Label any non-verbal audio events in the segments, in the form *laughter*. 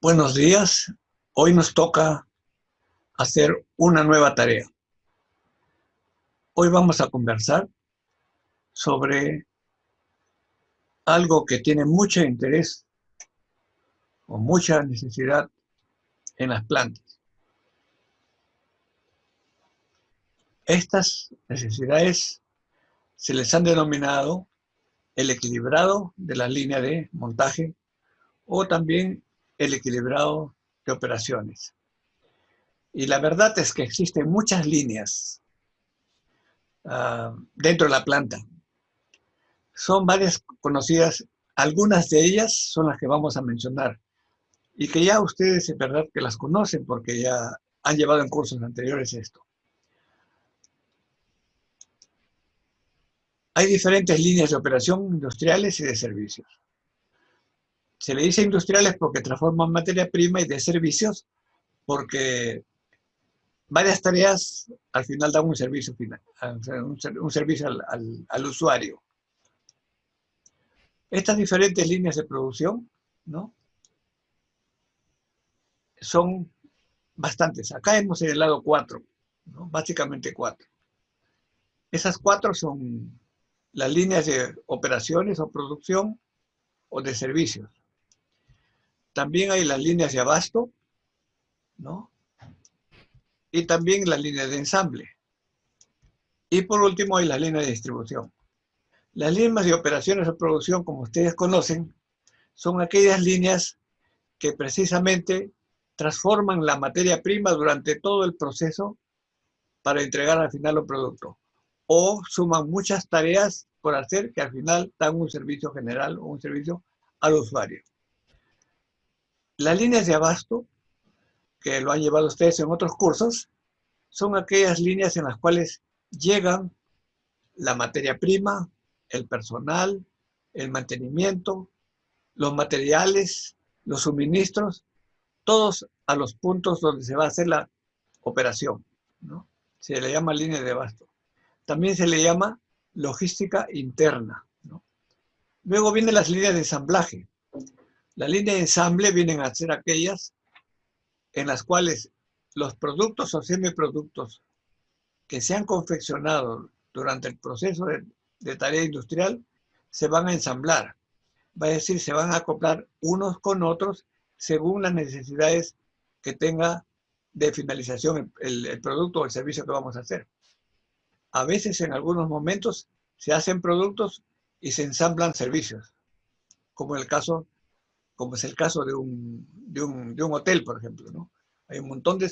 Buenos días. Hoy nos toca hacer una nueva tarea. Hoy vamos a conversar sobre algo que tiene mucho interés o mucha necesidad en las plantas. Estas necesidades se les han denominado el equilibrado de la línea de montaje o también el equilibrado de operaciones. Y la verdad es que existen muchas líneas ah, dentro de la planta. Son varias conocidas, algunas de ellas son las que vamos a mencionar y que ya ustedes es verdad que las conocen porque ya han llevado en cursos anteriores esto. Hay diferentes líneas de operación industriales y de servicios. Se le dice industriales porque transforman materia prima y de servicios porque varias tareas al final dan un servicio final, un, servicio al, usuario. Estas diferentes líneas de producción, ¿no? Son bastantes. Acá hemos señalado cuatro, básicamente cuatro. Esas cuatro son las líneas de operaciones o producción o de servicios. También hay las líneas de abasto, ¿no? Y también las líneas de ensamble. Y por último hay las líneas de distribución. Las líneas de operaciones o producción, como ustedes conocen, son aquellas líneas que precisamente transforman la materia prima durante todo el proceso para entregar al final un producto o suman muchas tareas por hacer que al final dan un servicio general o un servicio al usuario. Las líneas de abasto, que lo han llevado ustedes en otros cursos, son aquellas líneas en las cuales llegan la materia prima, el personal, el mantenimiento, los materiales, los suministros, todos a los puntos donde se va a hacer la operación. Se le llama línea de abasto. También se le llama logística interna. Luego vienen las líneas de ensamblaje. Las líneas de ensamble vienen a ser aquellas en las cuales los productos o semiproductos que se han confeccionado durante el proceso de, tarea industrial se van a ensamblar. Va a decir, se van a acoplar unos con otros según las necesidades que tenga de finalización el producto o el servicio que vamos a hacer. A veces en algunos momentos se hacen productos y se ensamblan servicios, como, el caso, como es el caso de un, de un, hotel, por ejemplo. ¿no? Hay un montón de,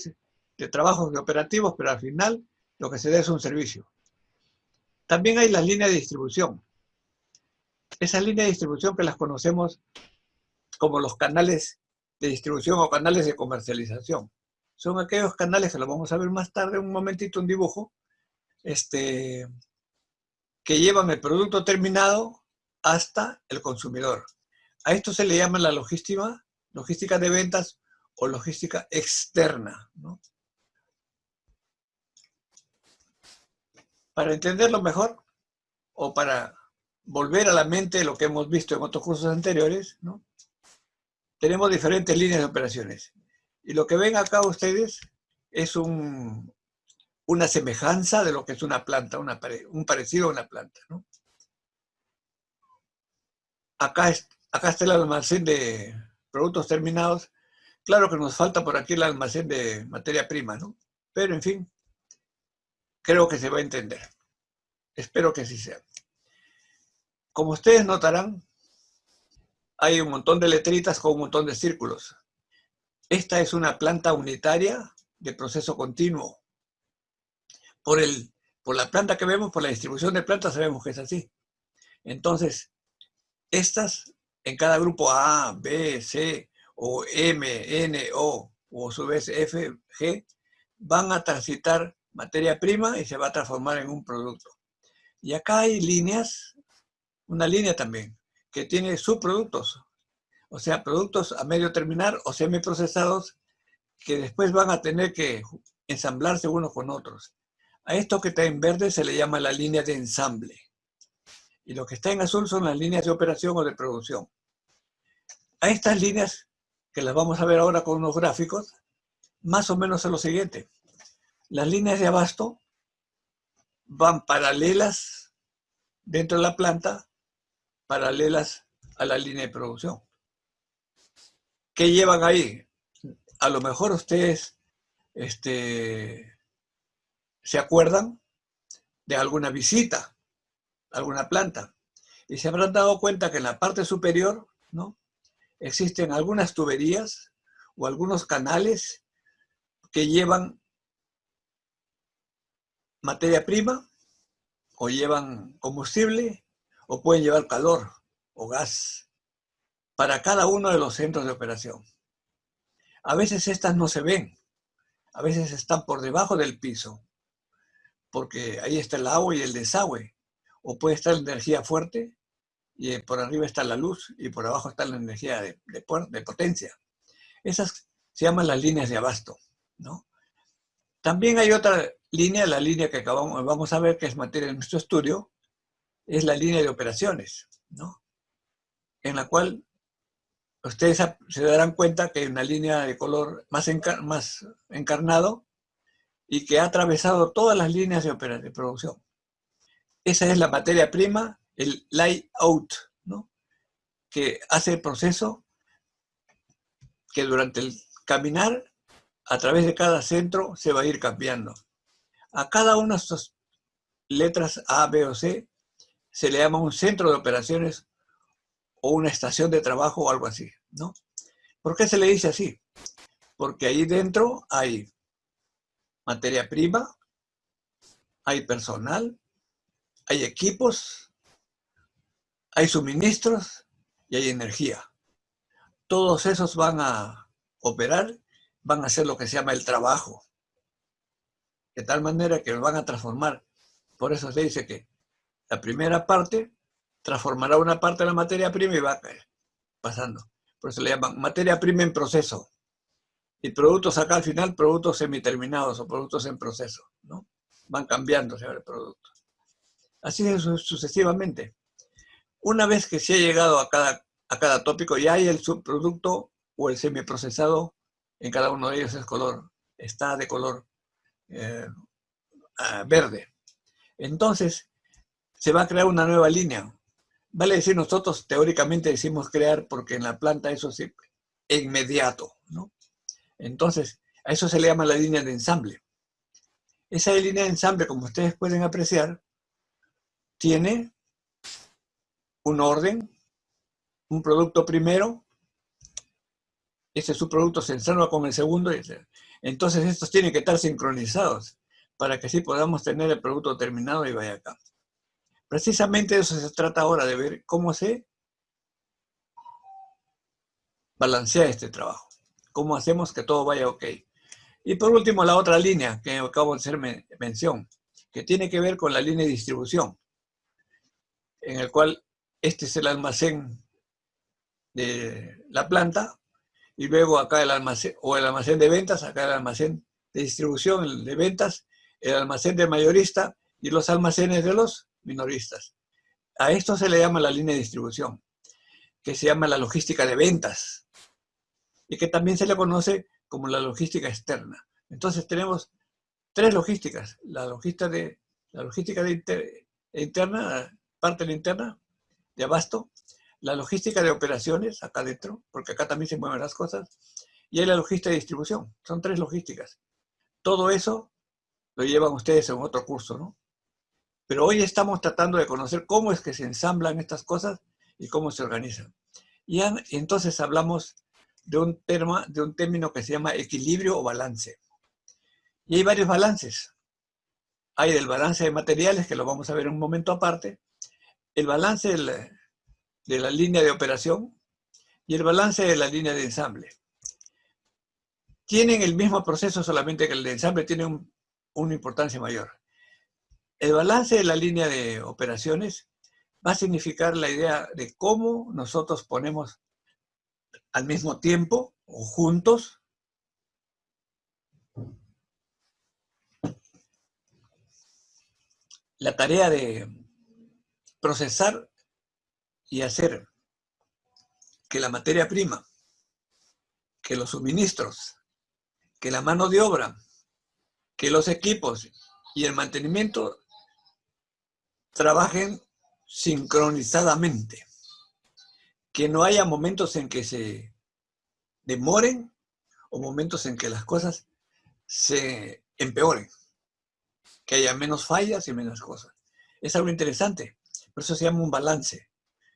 de trabajos de operativos, pero al final lo que se da es un servicio. También hay las líneas de distribución. Esas líneas de distribución que las conocemos como los canales de distribución o canales de comercialización. Son aquellos canales que lo vamos a ver más tarde, un momentito, un dibujo, este, que llevan el producto terminado hasta el consumidor. A esto se le llama la logística, logística de ventas o logística externa. Para entenderlo mejor, o para volver a la mente lo que hemos visto en otros cursos anteriores, tenemos diferentes líneas de operaciones. Y lo que ven acá ustedes es un, una semejanza de lo que es una planta, un parecido a una planta. Acá, acá está el almacén de productos terminados. Claro que nos falta por aquí el almacén de materia prima, ¿no? Pero, en fin, creo que se va a entender. Espero que así sea. Como ustedes notarán, hay un montón de letritas con un montón de círculos. Esta es una planta unitaria de proceso continuo por, el, por la planta que vemos, por la distribución de plantas, sabemos que es así. Entonces, estas en cada grupo A, B, C, o M, N, O, o a su vez F, G, van a transitar materia prima y se va a transformar en un producto. Y acá hay líneas, una línea también, que tiene subproductos, o sea, productos a medio terminar o semiprocesados que después van a tener que ensamblarse unos con otros. A esto que está en verde se le llama la línea de ensamble. Y lo que está en azul son las líneas de operación o de producción. A estas líneas que las vamos a ver ahora con unos gráficos, más o menos es lo siguiente. Las líneas de abasto van paralelas dentro de la planta, paralelas a la línea de producción. ¿Qué llevan ahí? A lo mejor ustedes este, se acuerdan de alguna visita, alguna planta, y se habrán dado cuenta que en la parte superior ¿no? existen algunas tuberías o algunos canales que llevan materia prima o llevan combustible o pueden llevar calor o gas para cada uno de los centros de operación. A veces estas no se ven, a veces están por debajo del piso, porque ahí está el agua y el desagüe, o puede estar la energía fuerte y por arriba está la luz y por abajo está la energía de, de, potencia. Esas se llaman las líneas de abasto. ¿no? También hay otra línea, la línea que acabamos, vamos a ver que es materia de nuestro estudio, es la línea de operaciones, ¿no? en la cual ustedes se darán cuenta que hay una línea de color más, más encarnado y que ha atravesado todas las líneas de, de producción. Esa es la materia prima el layout, ¿no? que hace el proceso que durante el caminar a través de cada centro se va a ir cambiando. A cada una de estas letras A, B o C se le llama un centro de operaciones o una estación de trabajo o algo así, ¿no? ¿Por qué se le dice así? Porque ahí dentro hay materia prima, hay personal, hay equipos, hay suministros y hay energía. Todos esos van a operar, van a hacer lo que se llama el trabajo. De tal manera que lo van a transformar. Por eso se dice que la primera parte transformará una parte de la materia prima y va pasando. Por eso le llaman materia prima en proceso. Y productos acá al final, productos semiterminados o productos en proceso. ¿no? Van cambiándose el producto. Así es sucesivamente. Una vez que se ha llegado a cada, a cada tópico, ya hay el subproducto o el semiprocesado, en cada uno de ellos es color, está de color eh, verde. Entonces, se va a crear una nueva línea. Vale decir, nosotros teóricamente decimos crear porque en la planta eso es inmediato, ¿no? Entonces, a eso se le llama la línea de ensamble. Esa línea de ensamble, como ustedes pueden apreciar, tiene un orden, un producto primero, ese subproducto se ensambla con el segundo, entonces estos tienen que estar sincronizados para que así podamos tener el producto terminado y vaya acá. Precisamente de eso se trata ahora, de ver cómo se balancea este trabajo, cómo hacemos que todo vaya ok. Y por último, la otra línea que acabo de hacer mención, que tiene que ver con la línea de distribución, en el cual este es el almacén de la planta, y luego acá el almacén, o el almacén de ventas, acá el almacén de distribución, de ventas, el almacén de mayorista y los almacenes de los minoristas. A esto se le llama la línea de distribución, que se llama la logística de ventas, y que también se le conoce como la logística externa. Entonces tenemos tres logísticas, la logística de, la logística de interna, parte interna, de abasto, la logística de operaciones acá adentro, porque acá también se mueven las cosas, y hay la logística de distribución. Son tres logísticas. Todo eso lo llevan ustedes en otro curso, ¿no? Pero hoy estamos tratando de conocer cómo es que se ensamblan estas cosas y cómo se organizan. Y entonces hablamos de un, terma, de un término que se llama equilibrio o balance. Y hay varios balances. Hay el balance de materiales, que lo vamos a ver en un momento aparte, el balance de la, línea de operación y el balance de la línea de ensamble. Tienen el mismo proceso, solamente que el de ensamble tiene una importancia mayor. El balance de la línea de operaciones va a significar la idea de cómo nosotros ponemos al mismo tiempo o juntos la tarea de procesar y hacer que la materia prima que los suministros, que la mano de obra, que los equipos y el mantenimiento trabajen sincronizadamente. Que no haya momentos en que se demoren o momentos en que las cosas se empeoren. Que haya menos fallas y menos cosas. Es algo interesante. Por eso se llama un balance.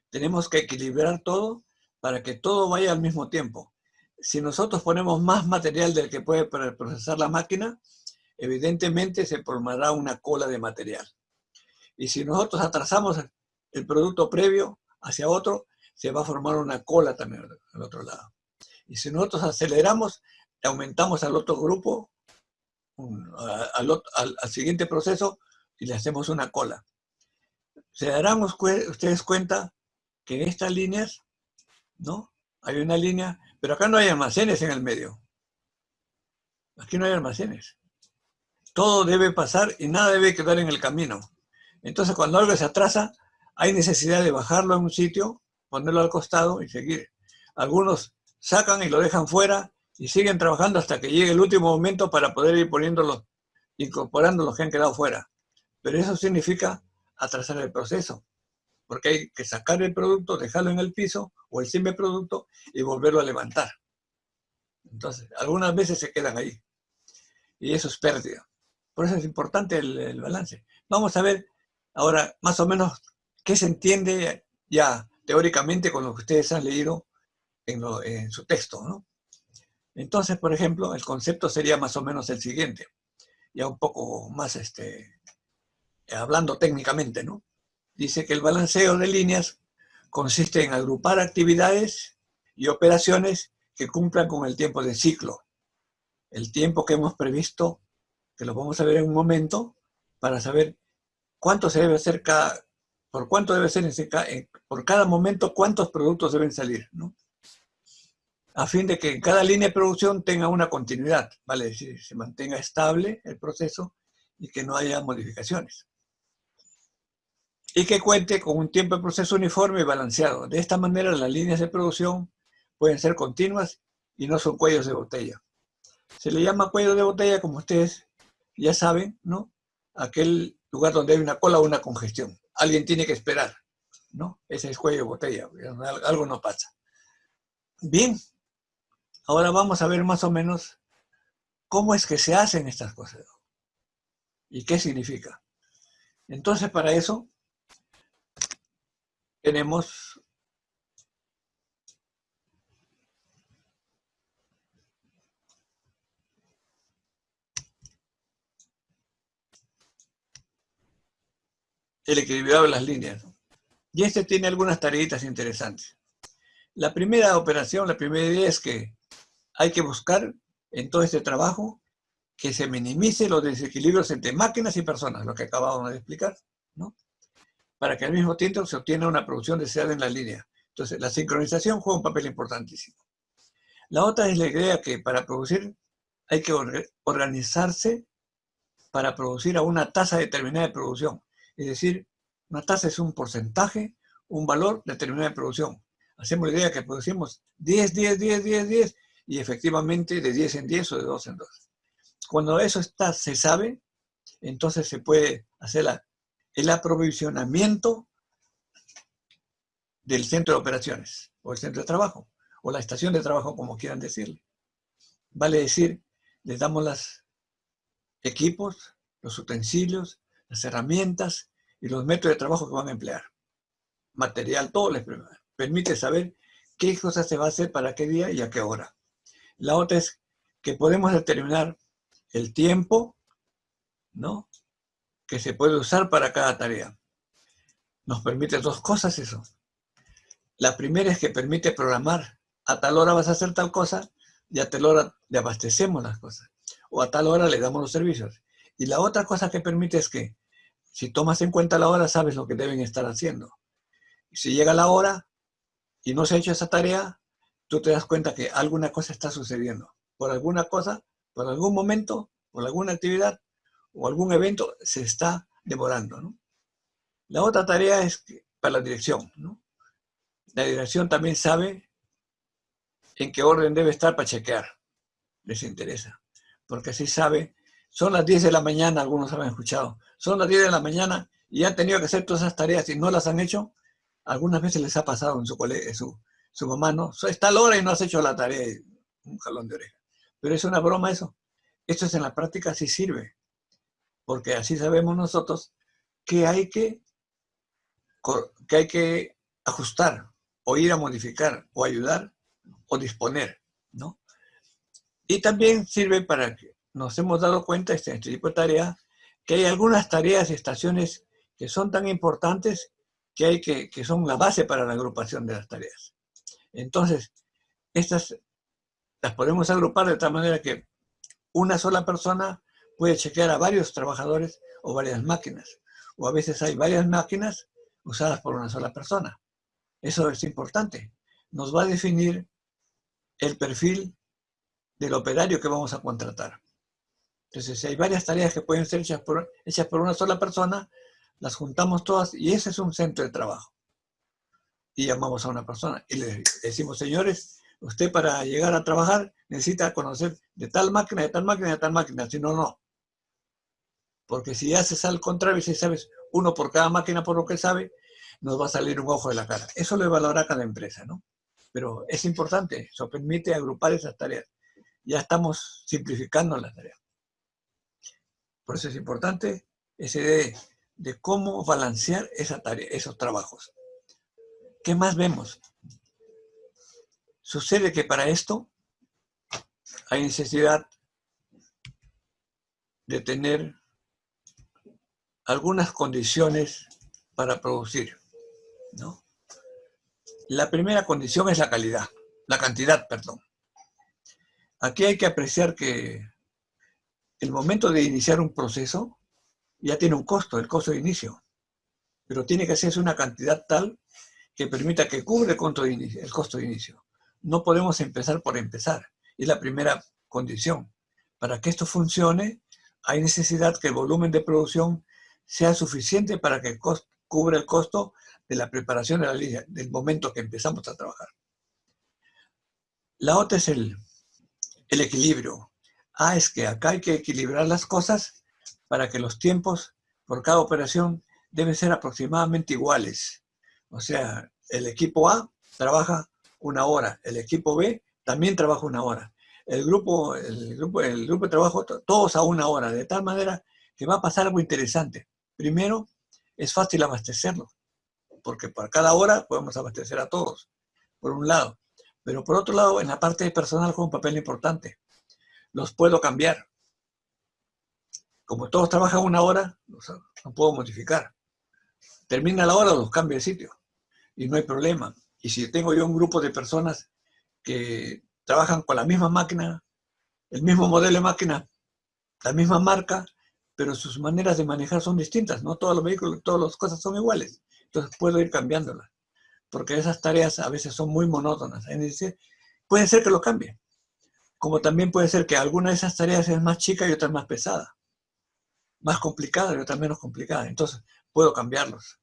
Tenemos que equilibrar todo para que todo vaya al mismo tiempo. Si nosotros ponemos más material del que puede procesar la máquina, evidentemente se formará una cola de material. Y si nosotros atrasamos el producto previo hacia otro, se va a formar una cola también al otro lado. Y si nosotros aceleramos, aumentamos al otro grupo, al, al, siguiente proceso, y le hacemos una cola. Se darán ustedes cuenta que en estas líneas, ¿no? Hay una línea, pero acá no hay almacenes en el medio. Aquí no hay almacenes. Todo debe pasar y nada debe quedar en el camino. Entonces, cuando algo se atrasa, hay necesidad de bajarlo en un sitio, ponerlo al costado y seguir. Algunos sacan y lo dejan fuera y siguen trabajando hasta que llegue el último momento para poder ir poniéndolos, incorporando los que han quedado fuera. Pero eso significa atrasar el proceso, porque hay que sacar el producto, dejarlo en el piso o el simple producto y volverlo a levantar. Entonces, algunas veces se quedan ahí. Y eso es pérdida. Por eso es importante el, balance. Vamos a ver Ahora, más o menos, ¿qué se entiende ya teóricamente con lo que ustedes han leído en, su texto? Entonces, por ejemplo, el concepto sería más o menos el siguiente, ya un poco más este, hablando técnicamente, ¿no? Dice que el balanceo de líneas consiste en agrupar actividades y operaciones que cumplan con el tiempo de ciclo. El tiempo que hemos previsto, que lo vamos a ver en un momento, para saber cuánto se debe hacer cada, por cuánto debe ser por cada momento, cuántos productos deben salir, ¿no? A fin de que en cada línea de producción tenga una continuidad, vale se mantenga estable el proceso y que no haya modificaciones. Y que cuente con un tiempo de proceso uniforme y balanceado. De esta manera las líneas de producción pueden ser continuas y no son cuellos de botella. Se le llama cuello de botella, como ustedes ya saben, ¿no? Aquel lugar donde hay una cola o una congestión. Alguien tiene que esperar, ¿no? Ese es cuello de botella, algo no pasa. Bien, ahora vamos a ver más o menos cómo es que se hacen estas cosas y qué significa. Entonces, para eso tenemos el equilibrado de las líneas. Y este tiene algunas tareitas interesantes. La primera operación, la primera idea es que hay que buscar en todo este trabajo que se minimice los desequilibrios entre máquinas y personas, lo que acabamos de explicar, ¿no? Para que al mismo tiempo se obtenga una producción deseada en la línea. Entonces, la sincronización juega un papel importantísimo. La otra es la idea que para producir hay que organizarse para producir a una tasa determinada de producción. Es decir, una tasa es un porcentaje, un valor determinado de producción. Hacemos la idea que producimos 10, 10, 10, 10, 10 y efectivamente de 10 en 10 o de 2 en 2. Cuando eso está, se sabe, entonces se puede hacer el aprovisionamiento del centro de operaciones o el centro de trabajo o la estación de trabajo, como quieran decirle. Vale decir, les damos los equipos, los utensilios, las herramientas y los métodos de trabajo que van a emplear. Material, todo les permite saber qué cosas se va a hacer para qué día y a qué hora. La otra es que podemos determinar el tiempo, ¿no? Que se puede usar para cada tarea. Nos permite dos cosas eso. La primera es que permite programar. A tal hora vas a hacer tal cosa y a tal hora le abastecemos las cosas. O a tal hora le damos los servicios. Y la otra cosa que permite es que si tomas en cuenta la hora, sabes lo que deben estar haciendo. Y si llega la hora y no se ha hecho esa tarea, tú te das cuenta que alguna cosa está sucediendo. Por alguna cosa, por algún momento, por alguna actividad o algún evento se está demorando. La otra tarea es para la dirección. La dirección también sabe en qué orden debe estar para chequear. Les interesa. Porque así sabe, son las 10 de la mañana, algunos han escuchado, son las 10 de la mañana y han tenido que hacer todas esas tareas y no las han hecho, algunas veces les ha pasado en su colegio, su, su mamá, ¿no? Está la hora y no has hecho la tarea, un jalón de oreja. Pero es una broma eso. Esto es en la práctica sí sirve, porque así sabemos nosotros que hay que, que, hay que ajustar, o ir a modificar, o ayudar, o disponer, ¿no? Y también sirve para que nos hemos dado cuenta, este, este tipo de tarea, que hay algunas tareas y estaciones que son tan importantes que, hay que, que son la base para la agrupación de las tareas. Entonces, estas las podemos agrupar de tal manera que una sola persona puede chequear a varios trabajadores o varias máquinas. O a veces hay varias máquinas usadas por una sola persona. Eso es importante. Nos va a definir el perfil del operario que vamos a contratar. Entonces, si hay varias tareas que pueden ser hechas por, hechas por una sola persona, las juntamos todas y ese es un centro de trabajo. Y llamamos a una persona y le decimos, señores, usted para llegar a trabajar necesita conocer de tal máquina, de tal máquina, de tal máquina, si no, no. Porque si haces al contrario, si sabes uno por cada máquina por lo que sabe, nos va a salir un ojo de la cara. Eso lo evaluará cada empresa, ¿no? Pero es importante, eso permite agrupar esas tareas. Ya estamos simplificando las tareas. Por eso es importante ese de, de cómo balancear esa tarea, esos trabajos. ¿Qué más vemos? Sucede que para esto hay necesidad de tener algunas condiciones para producir. ¿no? La primera condición es la calidad, la cantidad, perdón. Aquí hay que apreciar que el momento de iniciar un proceso ya tiene un costo, el costo de inicio, pero tiene que hacerse una cantidad tal que permita que cubre el costo de inicio. El costo de inicio. No podemos empezar por empezar, es la primera condición. Para que esto funcione, hay necesidad que el volumen de producción sea suficiente para que cubra el costo de la preparación de la línea, del momento que empezamos a trabajar. La otra es el, el equilibrio. Ah, es que acá hay que equilibrar las cosas para que los tiempos por cada operación deben ser aproximadamente iguales. O sea, el equipo A trabaja una hora, el equipo B también trabaja una hora. El grupo, el grupo, el grupo de trabajo, todos a una hora, de tal manera que va a pasar algo interesante. Primero, es fácil abastecerlo, porque por cada hora podemos abastecer a todos, por un lado. Pero por otro lado, en la parte de personal juega un papel importante los puedo cambiar. Como todos trabajan una hora, no puedo modificar. Termina la hora, los cambio de sitio. Y no hay problema. Y si tengo yo un grupo de personas que trabajan con la misma máquina, el mismo modelo de máquina, la misma marca, pero sus maneras de manejar son distintas. No todos los vehículos, todas las cosas son iguales. Entonces puedo ir cambiándolas. Porque esas tareas a veces son muy monótonas. Puede ser que lo cambie como también puede ser que alguna de esas tareas es más chica y otra más pesada, más complicada y otra menos complicada. Entonces, puedo cambiarlos.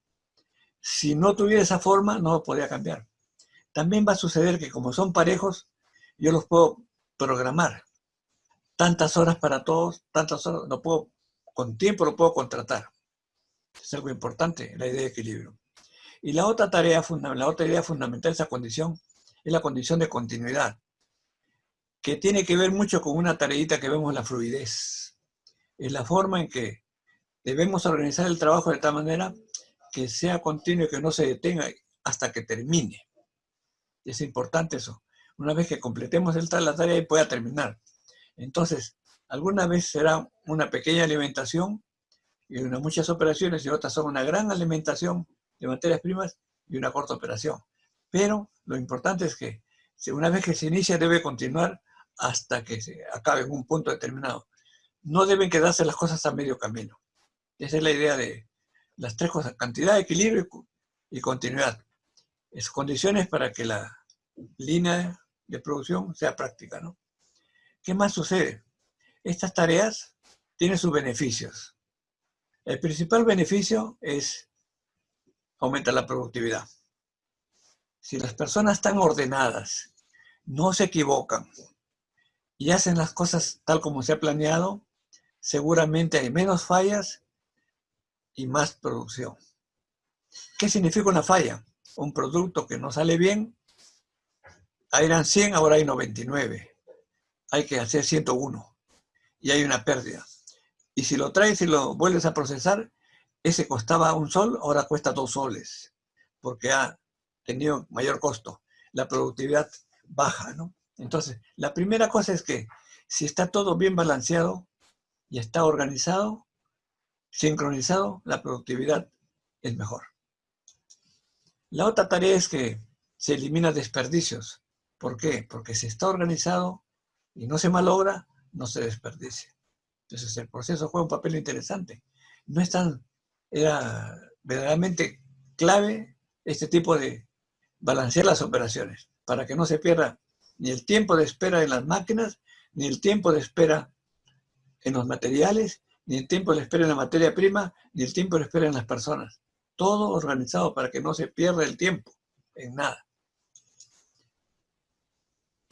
Si no tuviera esa forma, no lo podría cambiar. También va a suceder que como son parejos, yo los puedo programar. Tantas horas para todos, tantas horas, no puedo, con tiempo lo puedo contratar. Es algo importante, la idea de equilibrio. Y la otra tarea, la otra idea fundamental de esa condición es la condición de continuidad que tiene que ver mucho con una tareita que vemos la fluidez. Es la forma en que debemos organizar el trabajo de tal manera que sea continuo y que no se detenga hasta que termine. Es importante eso. Una vez que completemos la tarea y pueda terminar. Entonces, alguna vez será una pequeña alimentación y una, muchas operaciones y otras son una gran alimentación de materias primas y una corta operación. Pero lo importante es que una vez que se inicia debe continuar hasta que se acabe en un punto determinado. No deben quedarse las cosas a medio camino. Esa es la idea de las tres cosas, cantidad, equilibrio y continuidad. Es condiciones para que la línea de producción sea práctica. ¿no? ¿Qué más sucede? Estas tareas tienen sus beneficios. El principal beneficio es aumentar la productividad. Si las personas están ordenadas no se equivocan y hacen las cosas tal como se ha planeado, seguramente hay menos fallas y más producción. ¿Qué significa una falla? Un producto que no sale bien, eran 100, ahora hay 99. Hay que hacer 101 y hay una pérdida. Y si lo traes y lo vuelves a procesar, ese costaba un sol, ahora cuesta dos soles, porque ha tenido mayor costo. La productividad baja, ¿no? Entonces, la primera cosa es que si está todo bien balanceado y está organizado, sincronizado, la productividad es mejor. La otra tarea es que se elimina desperdicios. ¿Por qué? Porque si está organizado y no se malogra, no se desperdicia. Entonces el proceso juega un papel interesante. No es tan, era verdaderamente clave este tipo de balancear las operaciones para que no se pierda ni el tiempo de espera en las máquinas, ni el tiempo de espera en los materiales, ni el tiempo de espera en la materia prima, ni el tiempo de espera en las personas. Todo organizado para que no se pierda el tiempo en nada.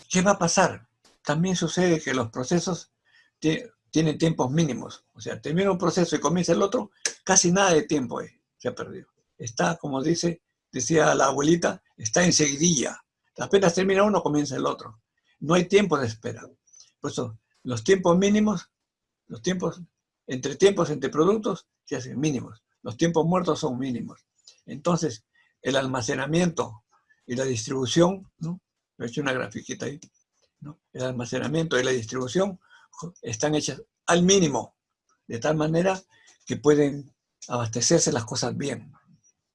¿Qué va a pasar? También sucede que los procesos tienen tiempos mínimos. O sea, termina un proceso y comienza el otro, casi nada de tiempo se ha perdido. Está, como dice, decía la abuelita, está enseguidilla. Apenas termina uno, comienza el otro. No hay tiempo de espera. Por eso, los tiempos mínimos, los tiempos, entre tiempos entre productos, se hacen mínimos. Los tiempos muertos son mínimos. Entonces, el almacenamiento y la distribución, ¿no? He hecho una grafiquita ahí, El almacenamiento y la distribución están hechas al mínimo, de tal manera que pueden abastecerse las cosas bien.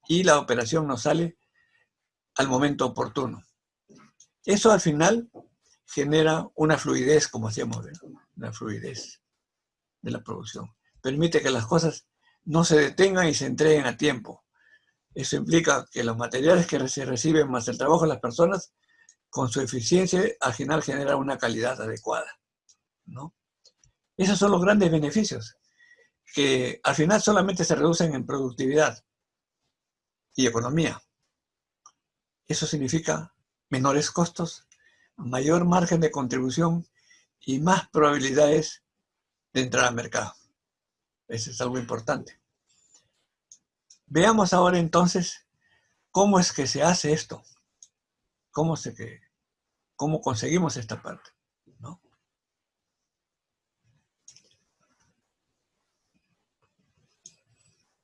Y la operación nos sale al momento oportuno. Eso al final genera una fluidez, como hacíamos, una fluidez de la producción. Permite que las cosas no se detengan y se entreguen a tiempo. Eso implica que los materiales que se reciben más el trabajo de las personas, con su eficiencia, al final genera una calidad adecuada. ¿no? Esos son los grandes beneficios, que al final solamente se reducen en productividad y economía. Eso significa menores costos, mayor margen de contribución y más probabilidades de entrar al mercado. Eso es algo importante. Veamos ahora entonces cómo es que se hace esto. Cómo, se cómo conseguimos esta parte. ¿no?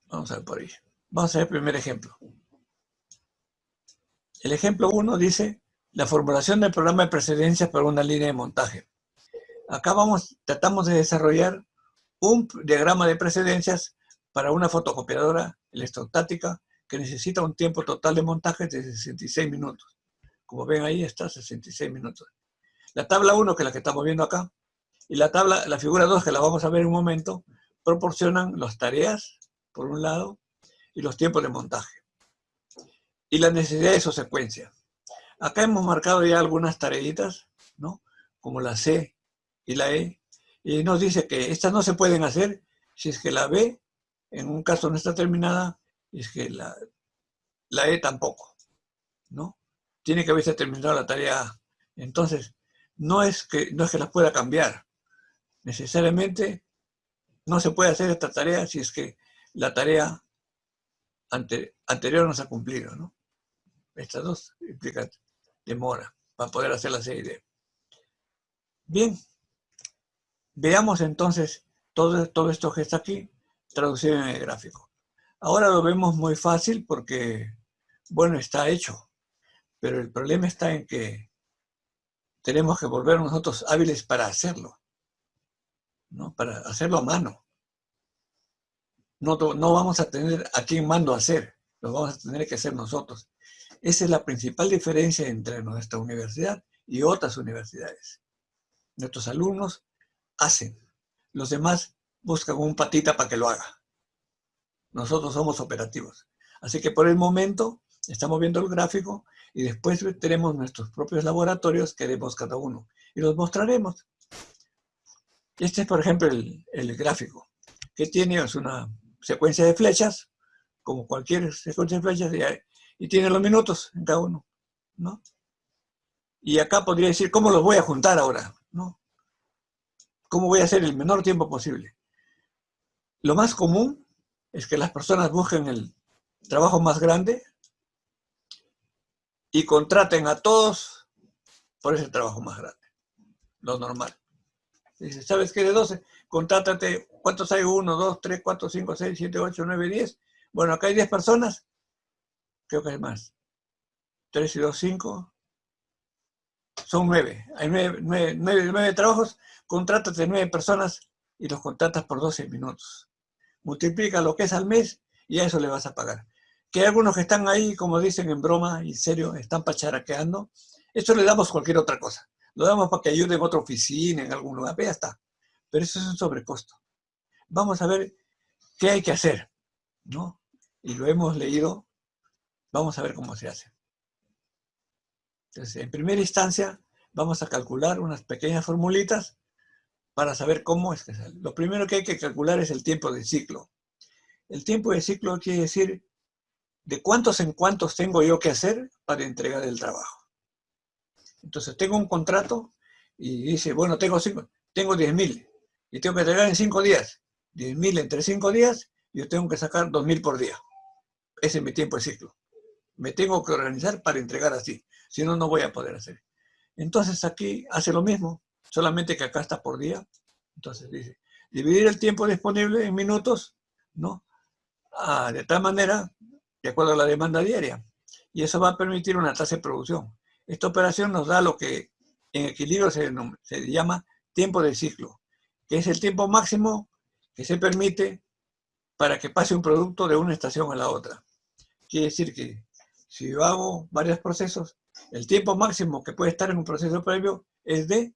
Vamos a ver por ahí. Vamos a ver el primer ejemplo. El ejemplo 1 dice la formulación del programa de precedencias para una línea de montaje. Acá vamos, tratamos de desarrollar un diagrama de precedencias para una fotocopiadora electrostática que necesita un tiempo total de montaje de 66 minutos. Como ven ahí está, 66 minutos. La tabla 1, que es la que estamos viendo acá, y la tabla, la figura 2, que la vamos a ver en un momento, proporcionan las tareas, por un lado, y los tiempos de montaje y la necesidad de su secuencia. Acá hemos marcado ya algunas tareitas, ¿no? Como la C y la E, y nos dice que estas no se pueden hacer si es que la B, en un caso no está terminada, y es que la, la E tampoco, ¿no? Tiene que haberse terminado la tarea. Entonces, no es que, no es que las pueda cambiar. Necesariamente no se puede hacer esta tarea si es que la tarea anterior no se ha cumplido, ¿no? Estas dos implican demora para poder hacer la serie Bien, veamos entonces todo, todo esto que está aquí traducido en el gráfico. Ahora lo vemos muy fácil porque, bueno, está hecho. Pero el problema está en que tenemos que volver nosotros hábiles para hacerlo. ¿no? Para hacerlo a mano. No, no vamos a tener a quién mando hacer. Lo vamos a tener que hacer nosotros. Esa es la principal diferencia entre nuestra universidad y otras universidades. Nuestros alumnos hacen, los demás buscan un patita para que lo haga. Nosotros somos operativos. Así que por el momento estamos viendo el gráfico y después tenemos nuestros propios laboratorios que haremos cada uno y los mostraremos. Este es, por ejemplo, el, gráfico, que tiene una secuencia de flechas, como cualquier secuencia de flechas, y tiene los minutos en cada uno, ¿no? Y acá podría decir, ¿cómo los voy a juntar ahora? ¿No? ¿Cómo voy a hacer el menor tiempo posible? Lo más común es que las personas busquen el trabajo más grande y contraten a todos por ese trabajo más grande. Lo normal. Dice, ¿sabes qué? De 12, contrátate, ¿cuántos hay? 1, 2, 3, 4, 5, 6, 7, 8, 9, 10. Bueno, acá hay 10 personas. Creo que hay más. 3 y 2, 5. Son 9. Hay 9, 9, 9, 9 trabajos. Contrátate 9 personas y los contratas por 12 minutos. Multiplica lo que es al mes y a eso le vas a pagar. Que hay algunos que están ahí, como dicen en broma y en serio, están pacharaqueando. Eso le damos cualquier otra cosa. Lo damos para que ayude en otra oficina, en algún lugar, ya está. Pero eso es un sobrecosto. Vamos a ver qué hay que hacer, ¿no? Y lo hemos leído, vamos a ver cómo se hace. Entonces, en primera instancia, vamos a calcular unas pequeñas formulitas para saber cómo es que sale. Lo primero que hay que calcular es el tiempo de ciclo. El tiempo de ciclo quiere decir de cuántos en cuántos tengo yo que hacer para entregar el trabajo. Entonces tengo un contrato y dice, bueno, tengo, cinco, tengo 10 mil y tengo que entregar en 5 días. 10 mil entre 5 días, yo tengo que sacar 2 mil por día. Ese es mi tiempo de ciclo. Me tengo que organizar para entregar así. Si no, no voy a poder hacer. Entonces aquí hace lo mismo, solamente que acá está por día. Entonces dice, dividir el tiempo disponible en minutos, ¿no? Ah, de tal manera, de acuerdo a la demanda diaria. Y eso va a permitir una tasa de producción. Esta operación nos da lo que en equilibrio se, llama tiempo de ciclo, que es el tiempo máximo que se permite para que pase un producto de una estación a la otra. Quiere decir que si yo hago varios procesos, el tiempo máximo que puede estar en un proceso previo es de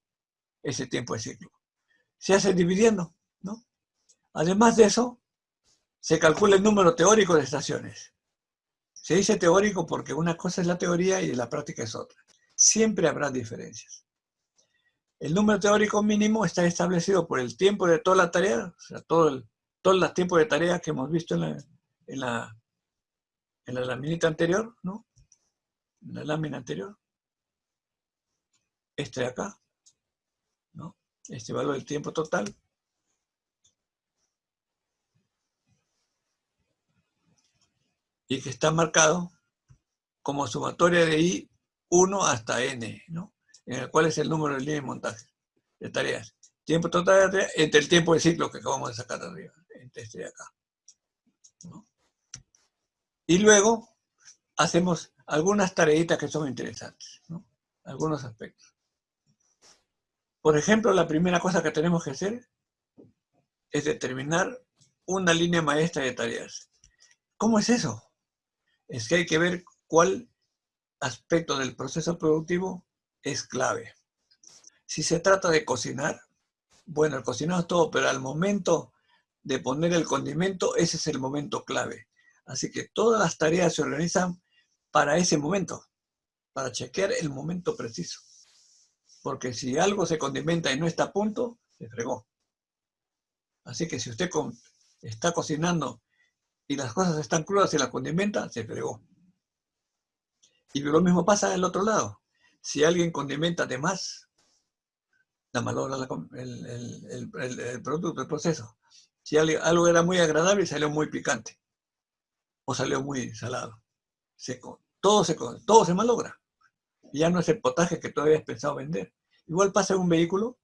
ese tiempo de ciclo. Se hace dividiendo, ¿no? Además de eso, se calcula el número teórico de estaciones. Se dice teórico porque una cosa es la teoría y la práctica es otra. Siempre habrá diferencias. El número teórico mínimo está establecido por el tiempo de toda la tarea, o sea, todo el, todo de tarea que hemos visto en la, en la, en la laminita anterior, ¿no? En la lámina anterior. Este de acá, ¿no? Este valor del tiempo total. Y que está marcado como sumatoria de I 1 hasta N, ¿no? En el cual es el número de líneas de montaje de tareas. Tiempo total de tareas entre el tiempo de ciclo que acabamos de sacar arriba, entre este de acá. Y luego hacemos algunas tareitas que son interesantes, ¿no? Algunos aspectos. Por ejemplo, la primera cosa que tenemos que hacer es determinar una línea maestra de tareas. ¿Cómo es eso? Es que hay que ver cuál aspecto del proceso productivo es clave. Si se trata de cocinar, bueno, el cocinado es todo, pero al momento de poner el condimento, ese es el momento clave. Así que todas las tareas se organizan para ese momento, para chequear el momento preciso. Porque si algo se condimenta y no está a punto, se fregó. Así que si usted está cocinando y las cosas están crudas y la condimenta, se fregó. Y lo mismo pasa del otro lado. Si alguien condimenta de más, la malogra el, el, producto, el proceso. Si algo era muy agradable, salió muy picante. O salió muy salado. Seco. Todo se, todo se malogra. Ya no es el potaje que todavía has pensado vender. Igual pasa en un vehículo,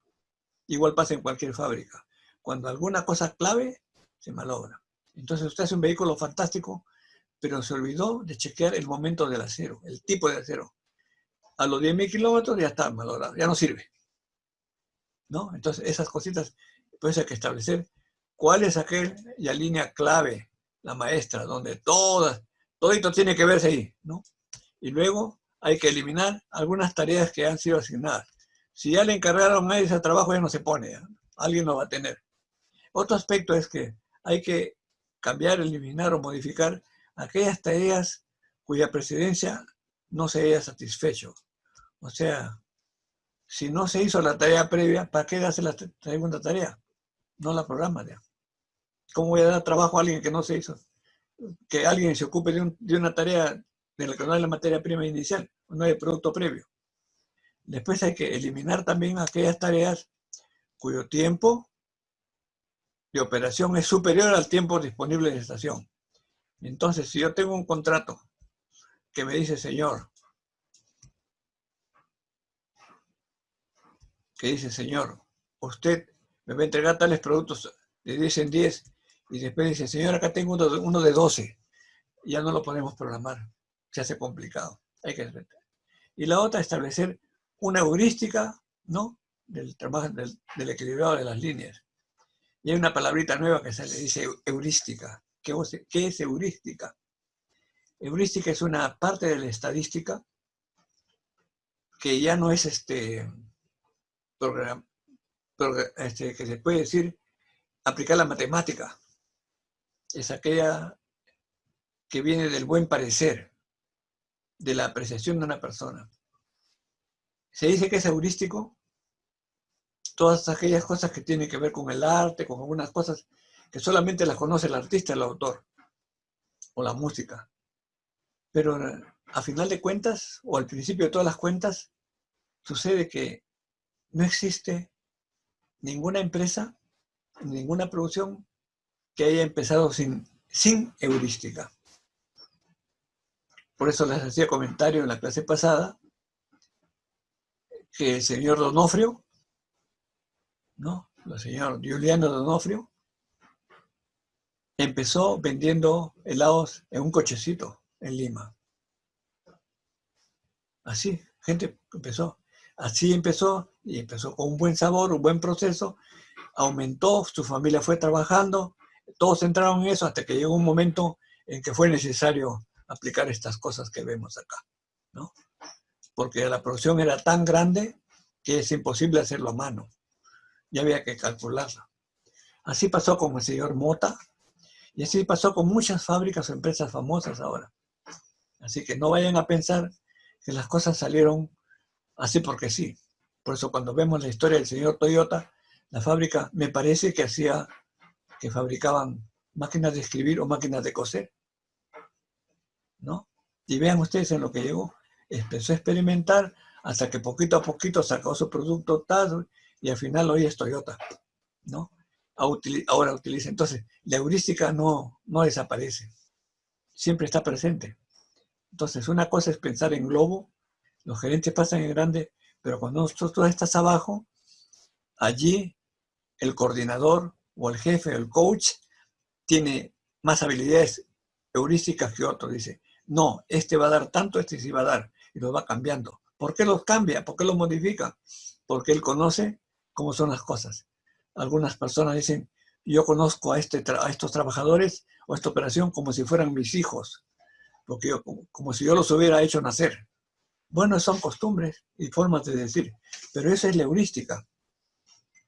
igual pasa en cualquier fábrica. Cuando alguna cosa clave, se malogra. Entonces usted hace un vehículo fantástico, pero se olvidó de chequear el momento del acero, el tipo de acero. A los 10.000 kilómetros ya está malogrado, ya no sirve. ¿No? Entonces esas cositas, pues hay que establecer cuál es aquella línea clave, la maestra, donde todas, todito tiene que verse ahí, ¿no? Y luego hay que eliminar algunas tareas que han sido asignadas. Si ya le encargaron a ese trabajo, ya no se pone, alguien lo va a tener. Otro aspecto es que hay que cambiar, eliminar o modificar aquellas tareas cuya presidencia no se haya satisfecho. O sea, si no se hizo la tarea previa, ¿para qué hace la segunda tarea? No la programa ya. ¿Cómo voy a dar trabajo a alguien que no se hizo? Que alguien se ocupe de, una tarea de la que no hay la materia prima inicial, no hay producto previo. Después hay que eliminar también aquellas tareas cuyo tiempo de operación es superior al tiempo disponible de estación. Entonces, si yo tengo un contrato que me dice, señor, que dice, señor, usted me va a entregar tales productos de 10 en 10 y después dice, señor, acá tengo uno de, 12. ya no lo podemos programar. Se hace complicado. Hay que Y la otra, establecer una heurística, ¿no? Del trabajo, del, equilibrado de las líneas. Y hay una palabrita nueva que se le dice heurística. ¿Qué, ¿Qué es heurística? Heurística es una parte de la estadística que ya no es este, programa, este, que se puede decir aplicar la matemática. Es aquella que viene del buen parecer, de la apreciación de una persona. Se dice que es heurístico todas aquellas cosas que tienen que ver con el arte, con algunas cosas que solamente las conoce el artista, el autor, o la música. Pero a final de cuentas, o al principio de todas las cuentas, sucede que no existe ninguna empresa, ninguna producción que haya empezado sin, sin heurística. Por eso les hacía comentario en la clase pasada que el señor Donofrio, ¿no? El señor Juliano Donofrio, empezó vendiendo helados en un cochecito en Lima. Así, gente empezó. Así empezó y empezó con un buen sabor, un buen proceso, aumentó, su familia fue trabajando, todos entraron en eso hasta que llegó un momento en que fue necesario aplicar estas cosas que vemos acá, ¿no? Porque la producción era tan grande que es imposible hacerlo a mano. Ya había que calcularla. Así pasó con el señor Mota y así pasó con muchas fábricas o empresas famosas ahora. Así que no vayan a pensar que las cosas salieron así porque sí. Por eso cuando vemos la historia del señor Toyota, la fábrica me parece que hacía, que fabricaban máquinas de escribir o máquinas de coser. ¿No? Y vean ustedes en lo que llegó. Empezó a experimentar hasta que poquito a poquito sacó su producto tal y al final hoy es Toyota. ¿No? Ahora utiliza. Entonces, la heurística no, no desaparece. Siempre está presente. Entonces, una cosa es pensar en globo los gerentes pasan en grande, pero cuando tú estás abajo, allí el coordinador o el jefe el coach tiene más habilidades heurísticas que otro. Dice, no, este va a dar tanto, este sí va a dar, y los va cambiando. ¿Por qué los cambia? ¿Por qué los modifica? Porque él conoce cómo son las cosas. Algunas personas dicen, yo conozco a, este a estos trabajadores o esta operación como si fueran mis hijos, porque como si yo los hubiera hecho nacer. Bueno, son costumbres y formas de decir, pero esa es la heurística.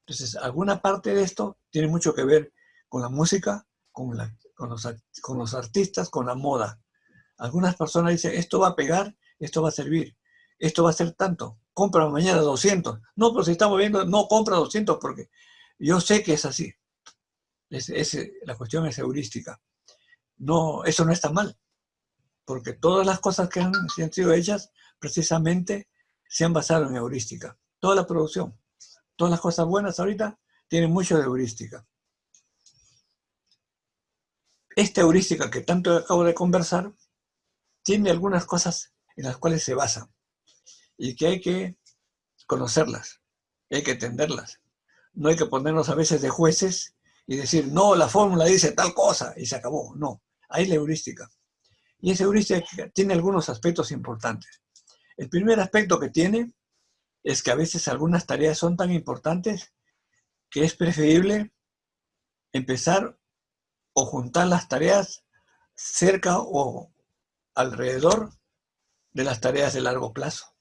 Entonces, alguna parte de esto tiene mucho que ver con la música, con, los, artistas, con la moda. Algunas personas dicen, esto va a pegar, esto va a servir, esto va a ser tanto, compra mañana 200. No, pero si estamos viendo, no compra 200 porque yo sé que es así. la cuestión es heurística. No, eso no está mal, porque todas las cosas que han sido hechas precisamente se han basado en heurística. Toda la producción, todas las cosas buenas ahorita tienen mucho de heurística. Esta heurística que tanto acabo de conversar tiene algunas cosas en las cuales se basa y que hay que conocerlas, hay que entenderlas. No hay que ponernos a veces de jueces y decir, no, la fórmula dice tal cosa y se acabó. No, hay la heurística. Y esa heurística tiene algunos aspectos importantes. El primer aspecto que tiene es que a veces algunas tareas son tan importantes que es preferible empezar o juntar las tareas cerca o alrededor de las tareas de largo plazo,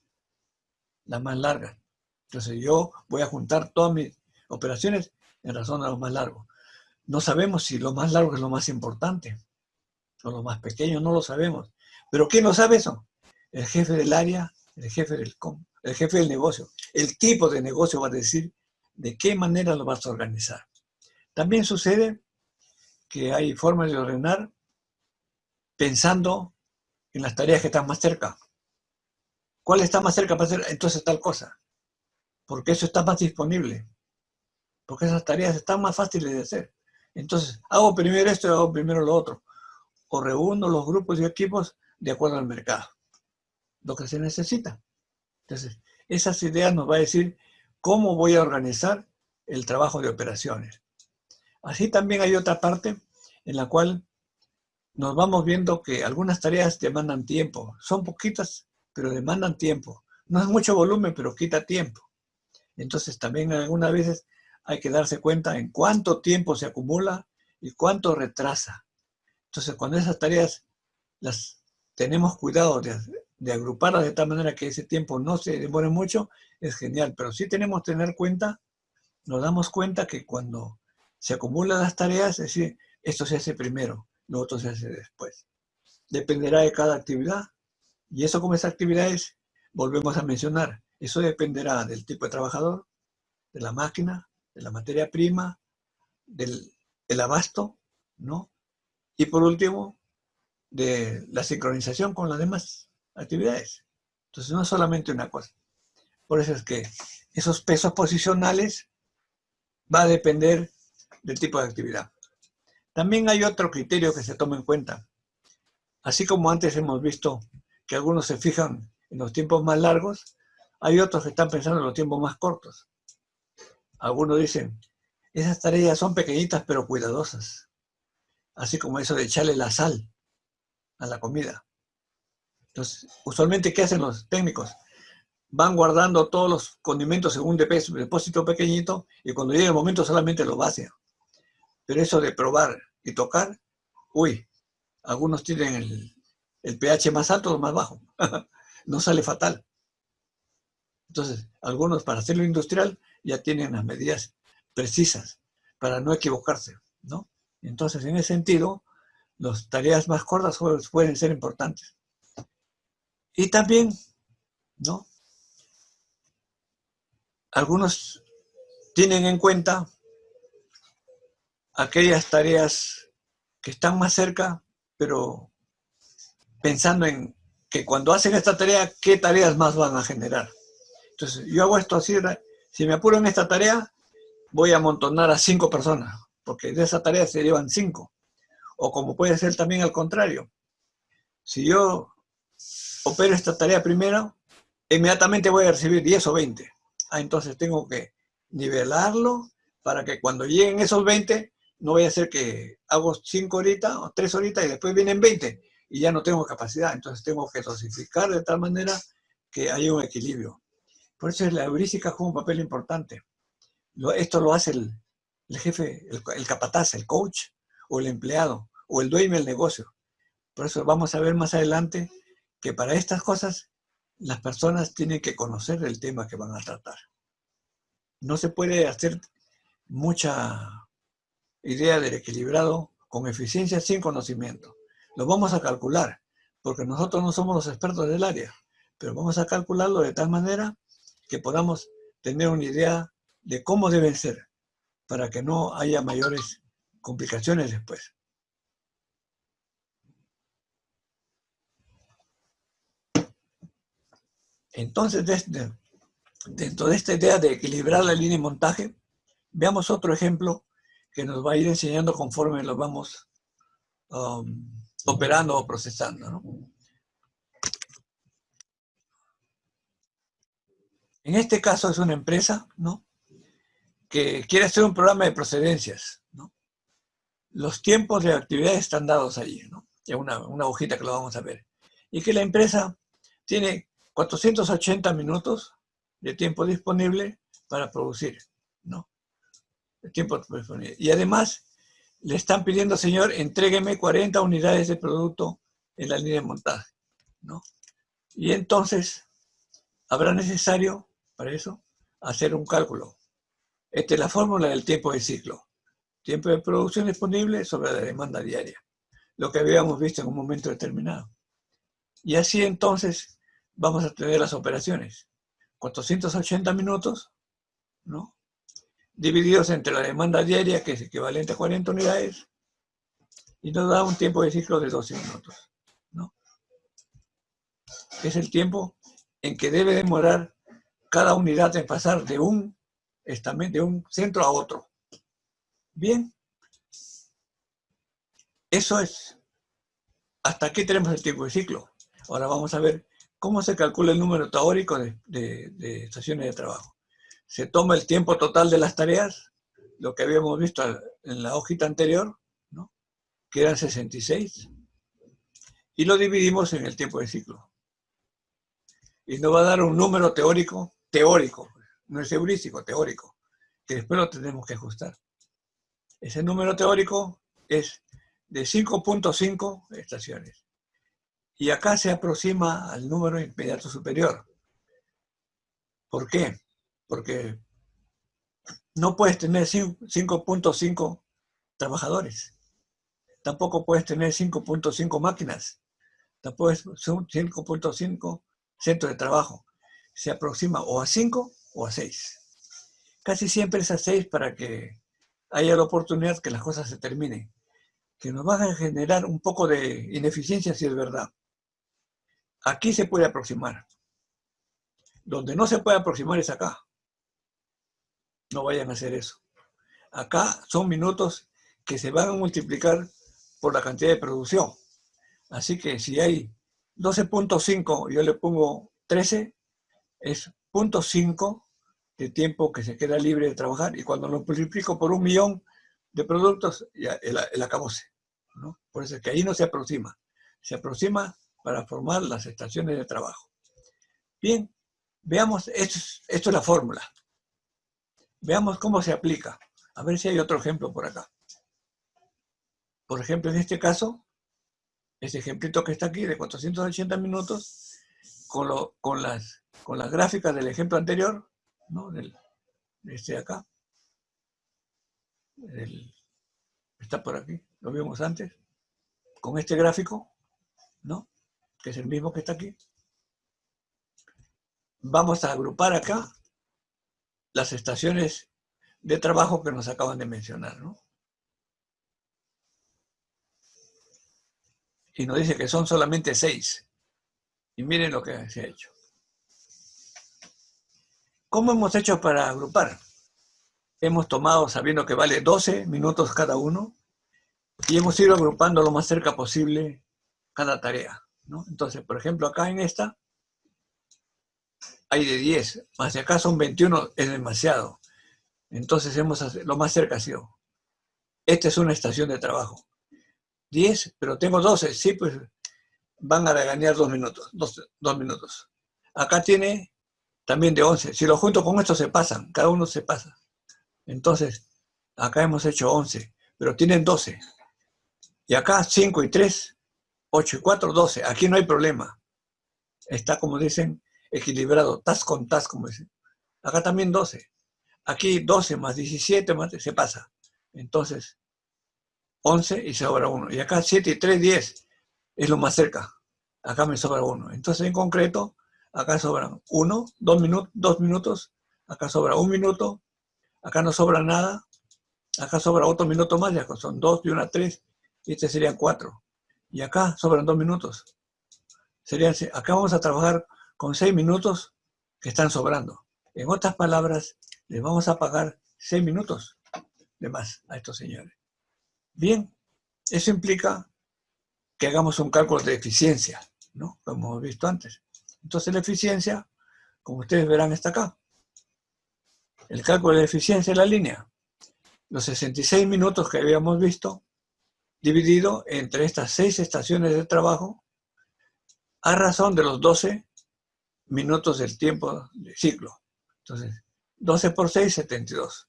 las más largas. Entonces yo voy a juntar todas mis operaciones en razón de lo más largo. No sabemos si lo más largo es lo más importante o lo más pequeño, no lo sabemos. Pero ¿quién no sabe eso? el jefe del área, el jefe del, el jefe del negocio. El tipo de negocio va a decir de qué manera lo vas a organizar. También sucede que hay formas de ordenar pensando en las tareas que están más cerca. ¿Cuál está más cerca para hacer entonces tal cosa? Porque eso está más disponible. Porque esas tareas están más fáciles de hacer. Entonces, hago primero esto y hago primero lo otro. O reúno los grupos y equipos de acuerdo al mercado. Lo que se necesita. Entonces, esas ideas nos va a decir cómo voy a organizar el trabajo de operaciones. Así también hay otra parte en la cual nos vamos viendo que algunas tareas demandan tiempo. Son poquitas, pero demandan tiempo. No es mucho volumen, pero quita tiempo. Entonces también algunas veces hay que darse cuenta en cuánto tiempo se acumula y cuánto retrasa. Entonces cuando esas tareas las tenemos cuidado de, de agruparlas de tal manera que ese tiempo no se demore mucho, es genial. Pero sí tenemos que tener cuenta, nos damos cuenta que cuando se acumulan las tareas, es decir, esto se hace primero, lo otro se hace después. Dependerá de cada actividad. Y eso como esas actividades, volvemos a mencionar, eso dependerá del tipo de trabajador, de la máquina, de la materia prima, del, abasto, ¿no? Y por último, de la sincronización con las demás actividades. Entonces, no es solamente una cosa. Por eso es que esos pesos posicionales va a depender del tipo de actividad. También hay otro criterio que se toma en cuenta. Así como antes hemos visto que algunos se fijan en los tiempos más largos, hay otros que están pensando en los tiempos más cortos. Algunos dicen, esas tareas son pequeñitas pero cuidadosas. Así como eso de echarle la sal a la comida. Entonces, usualmente, ¿qué hacen los técnicos? Van guardando todos los condimentos en un depósito pequeñito y cuando llegue el momento solamente lo vacian. Pero eso de probar y tocar, uy, algunos tienen el, el pH más alto o más bajo. *laughs* no sale fatal. Entonces, algunos para hacerlo industrial ya tienen las medidas precisas para no equivocarse, ¿no? Entonces, en ese sentido, las tareas más cortas pueden ser importantes. Y también, ¿no? Algunos tienen en cuenta aquellas tareas que están más cerca, pero pensando en que cuando hacen esta tarea, ¿qué tareas más van a generar? Entonces, yo hago esto así, si me apuro en esta tarea, voy a amontonar a cinco personas, porque de esa tarea se llevan cinco. O como puede ser también al contrario. Si yo opero esta tarea primero, inmediatamente voy a recibir 10 o 20. Ah, entonces tengo que nivelarlo para que cuando lleguen esos 20, no vaya a ser que hago 5 horitas o 3 horitas y después vienen 20 y ya no tengo capacidad. Entonces tengo que dosificar de tal manera que haya un equilibrio. Por eso la heurística juega un papel importante. Esto lo hace el, jefe, el, el, capataz, el coach, o el empleado, o el dueño del negocio. Por eso vamos a ver más adelante que para estas cosas las personas tienen que conocer el tema que van a tratar. No se puede hacer mucha idea del equilibrado con eficiencia sin conocimiento. Lo vamos a calcular, porque nosotros no somos los expertos del área, pero vamos a calcularlo de tal manera que podamos tener una idea de cómo deben ser, para que no haya mayores complicaciones después. Entonces, dentro de esta idea de equilibrar la línea de montaje, veamos otro ejemplo que nos va a ir enseñando conforme lo vamos um, operando o procesando. En este caso es una empresa ¿no? que quiere hacer un programa de procedencias. ¿no? Los tiempos de actividad están dados allí, ¿no? una, una hojita que lo vamos a ver. Y que la empresa tiene 480 minutos de tiempo disponible para producir, ¿no? El tiempo disponible. Y además, le están pidiendo, señor, entrégueme 40 unidades de producto en la línea de montaje, ¿no? Y entonces, habrá necesario, para eso, hacer un cálculo. Esta es la fórmula del tiempo de ciclo. Tiempo de producción disponible sobre la demanda diaria. Lo que habíamos visto en un momento determinado. Y así entonces vamos a tener las operaciones. 480 minutos, ¿no? Divididos entre la demanda diaria, que es equivalente a 40 unidades, y nos da un tiempo de ciclo de 12 minutos, ¿no? Es el tiempo en que debe demorar cada unidad en pasar de un, de un centro a otro. Bien, eso es. Hasta aquí tenemos el tiempo de ciclo. Ahora vamos a ver cómo se calcula el número teórico de, de estaciones de trabajo. Se toma el tiempo total de las tareas, lo que habíamos visto en la hojita anterior, ¿no? que eran 66, y lo dividimos en el tiempo de ciclo. Y nos va a dar un número teórico, teórico, no es heurístico, teórico, que después lo tenemos que ajustar. Ese número teórico es de 5.5 estaciones. Y acá se aproxima al número inmediato superior. ¿Por qué? Porque no puedes tener 5.5 trabajadores. Tampoco puedes tener 5.5 máquinas. Tampoco es 5.5 centros de trabajo. Se aproxima o a 5 o a 6. Casi siempre es a 6 para que haya la oportunidad que las cosas se terminen. Que nos van a generar un poco de ineficiencia si es verdad. Aquí se puede aproximar. Donde no se puede aproximar es acá. No vayan a hacer eso. Acá son minutos que se van a multiplicar por la cantidad de producción. Así que si hay 12.5, yo le pongo 13, es 0.5 de tiempo que se queda libre de trabajar. Y cuando lo multiplico por un millón de productos, ya el, el. ¿no? Por eso es que ahí no se aproxima. Se aproxima para formar las estaciones de trabajo. Bien, veamos, esto es la fórmula. Veamos cómo se aplica. A ver si hay otro ejemplo por acá. Por ejemplo, en este caso, este ejemplito que está aquí de 480 minutos, con, con, las, con las gráficas del ejemplo anterior, ¿no? Del, de este de acá. está por aquí, lo vimos antes. Con este gráfico, ¿no? Que es el mismo que está aquí. Vamos a agrupar acá las estaciones de trabajo que nos acaban de mencionar, ¿no? Y nos dice que son solamente seis. Y miren lo que se ha hecho. ¿Cómo hemos hecho para agrupar? Hemos tomado, sabiendo que vale 12 minutos cada uno, y hemos ido agrupando lo más cerca posible cada tarea. ¿no? Entonces, por ejemplo, acá en esta, hay de 10, más si acá son 21, es demasiado. Entonces hemos lo más cerca ha sido. Esta es una estación de trabajo. 10, pero tengo 12, sí, pues van a regañar dos minutos, dos, minutos. Acá tiene también de 11. Si lo junto con esto se pasan, cada uno se pasa. Entonces, acá hemos hecho 11, pero tienen 12. Y acá 5 y 3, 8 y 4, 12. Aquí no hay problema. Está, como dicen, equilibrado, tas con tas, como dicen. Acá también 12. Aquí 12 más 17 más, se pasa. Entonces, 11 y sobra 1. Y acá 7 y 3, 10. Es lo más cerca. Acá me sobra 1. Entonces, en concreto, acá sobran 1, 2 minutos, 2 minutos. Acá sobra 1 minuto. Acá no sobra nada. Acá sobra otro minuto más. Ya son 2 y 1, 3. Y este serían 4. Y acá sobran 2 minutos. Serían, acá vamos a trabajar con seis minutos que están sobrando. En otras palabras, les vamos a pagar seis minutos de más a estos señores. Bien, eso implica que hagamos un cálculo de eficiencia, ¿no? Como hemos visto antes. Entonces la eficiencia, como ustedes verán, está acá. El cálculo de eficiencia es la línea. Los 66 minutos que habíamos visto, dividido entre estas seis estaciones de trabajo, a razón de los 12 minutos del tiempo de ciclo. Entonces, 12 por 6, 72.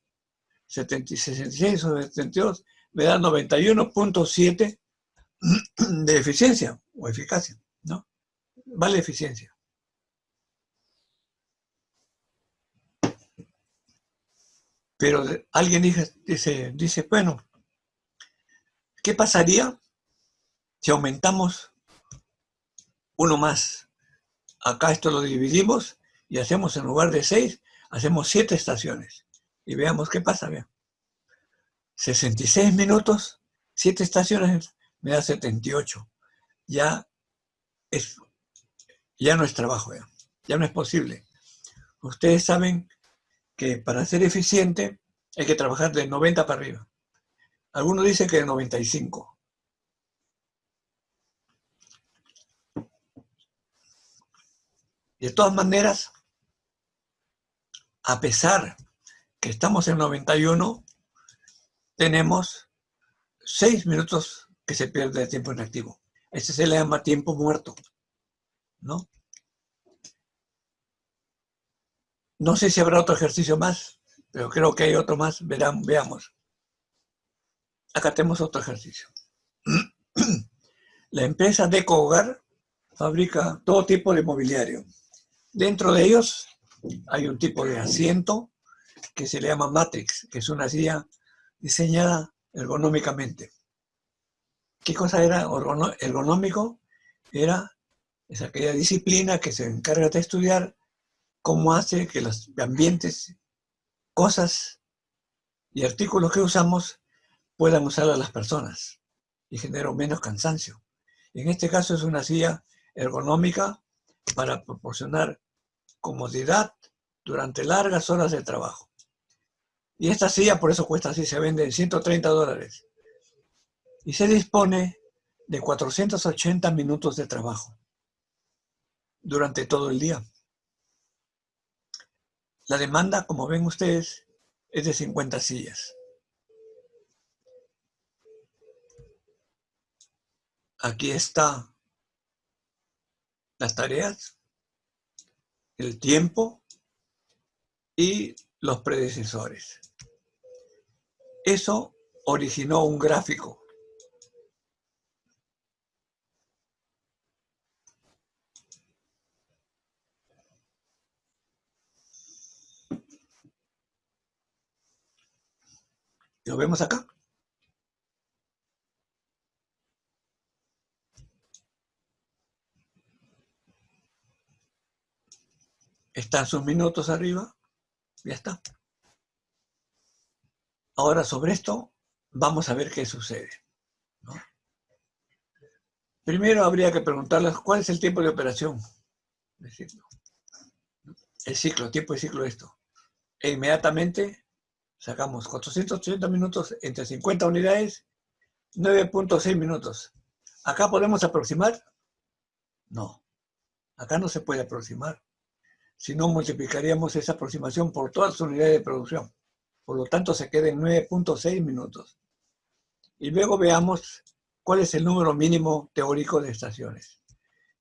66 sobre 72 me da 91.7 de eficiencia o eficacia, ¿no? Vale eficiencia. Pero alguien dice, dice, bueno, ¿qué pasaría si aumentamos uno más acá esto lo dividimos y hacemos en lugar de seis, hacemos siete estaciones. Y veamos qué pasa, vean. 66 minutos, siete estaciones, me da 78. Ya, es, ya no es trabajo, vean. ya no es posible. Ustedes saben que para ser eficiente hay que trabajar de 90 para arriba. Algunos dicen que de 95. De todas maneras, a pesar que estamos en 91, tenemos 6 minutos que se pierde de tiempo inactivo. Ese se le llama tiempo muerto, ¿no? No sé si habrá otro ejercicio más, pero creo que hay otro más. Verán, veamos. Acá tenemos otro ejercicio. *clears throat* La empresa Deco Hogar fabrica todo tipo de mobiliario. Dentro de ellos hay un tipo de asiento que se le llama Matrix, que es una silla diseñada ergonómicamente. ¿Qué cosa era ergonómico? Era es aquella disciplina que se encarga de estudiar cómo hace que los ambientes, cosas y artículos que usamos puedan usar a las personas y generar menos cansancio. En este caso es una silla ergonómica para proporcionar comodidad durante largas horas de trabajo. Y esta silla por eso cuesta así, se vende en 130 dólares. Y se dispone de 480 minutos de trabajo durante todo el día. La demanda, como ven ustedes, es de 50 sillas. Aquí está las tareas, el tiempo y los predecesores. Eso originó un gráfico. ¿Lo vemos acá? Están sus minutos arriba. Ya está. Ahora sobre esto vamos a ver qué sucede. Primero habría que preguntarles cuál es el tiempo de operación El ciclo, tiempo de ciclo de esto. E inmediatamente sacamos 480 minutos entre 50 unidades, 9.6 minutos. ¿Acá podemos aproximar? No. Acá no se puede aproximar si no multiplicaríamos esa aproximación por todas las unidades de producción. Por lo tanto, se queda en 9.6 minutos. Y luego veamos cuál es el número mínimo teórico de estaciones.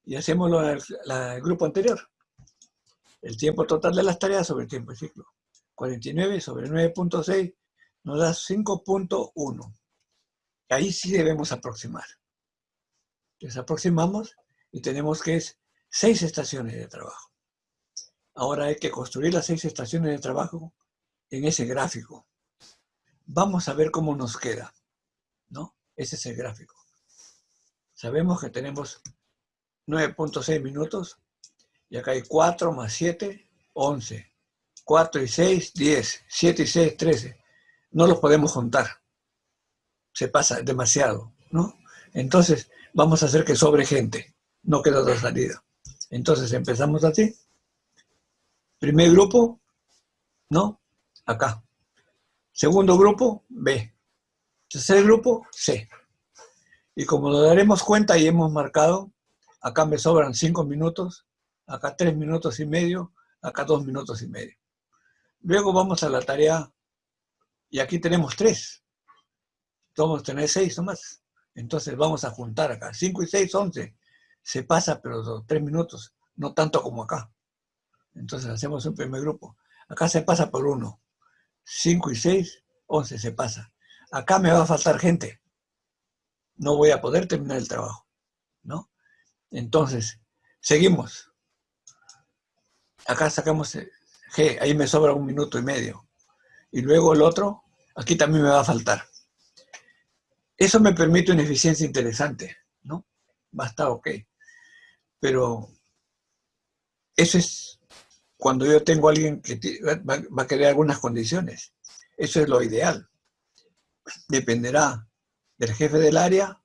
Y hacemos lo del grupo anterior. El tiempo total de las tareas sobre el tiempo de ciclo. 49 sobre 9.6 nos da 5.1. Ahí sí debemos aproximar. Entonces aproximamos y tenemos que es 6 estaciones de trabajo. Ahora hay que construir las seis estaciones de trabajo en ese gráfico. Vamos a ver cómo nos queda, ¿no? Ese es el gráfico. Sabemos que tenemos 9.6 minutos y acá hay 4 más 7, 11. 4 y 6, 10. 7 y 6, 13. No los podemos juntar. Se pasa demasiado, ¿no? Entonces, vamos a hacer que sobre gente. No queda otra salida. Entonces, empezamos así. Primer grupo, ¿no? Acá. Segundo grupo, B. Tercer grupo, C. Y como nos daremos cuenta y hemos marcado, acá me sobran cinco minutos, acá tres minutos y medio, acá dos minutos y medio. Luego vamos a la tarea, y aquí tenemos tres. Vamos a tener seis nomás. Entonces vamos a juntar acá. Cinco y seis, once. Se pasa, pero tres minutos, no tanto como acá. Entonces hacemos un primer grupo. Acá se pasa por uno. 5 y 6, 11 se pasa. Acá me va a faltar gente. No voy a poder terminar el trabajo. ¿no? Entonces, seguimos. Acá sacamos G, ahí me sobra un minuto y medio. Y luego el otro, aquí también me va a faltar. Eso me permite una eficiencia interesante, ¿no? Va a estar ok. Pero eso es cuando yo tengo alguien que va, a querer algunas condiciones. Eso es lo ideal. Dependerá del jefe del área,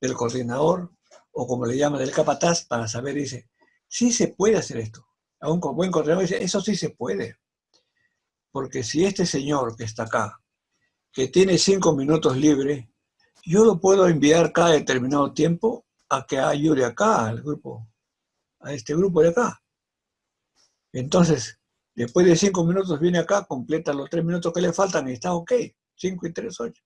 del coordinador, o como le llama del capataz, para saber, dice, sí se puede hacer esto. a un buen coordinador dice, eso sí se puede. Porque si este señor que está acá, que tiene cinco minutos libre, yo lo puedo enviar cada determinado tiempo a que ayude acá al grupo, a este grupo de acá. Entonces, después de cinco minutos viene acá, completa los tres minutos que le faltan y está ok. Cinco y tres, ocho.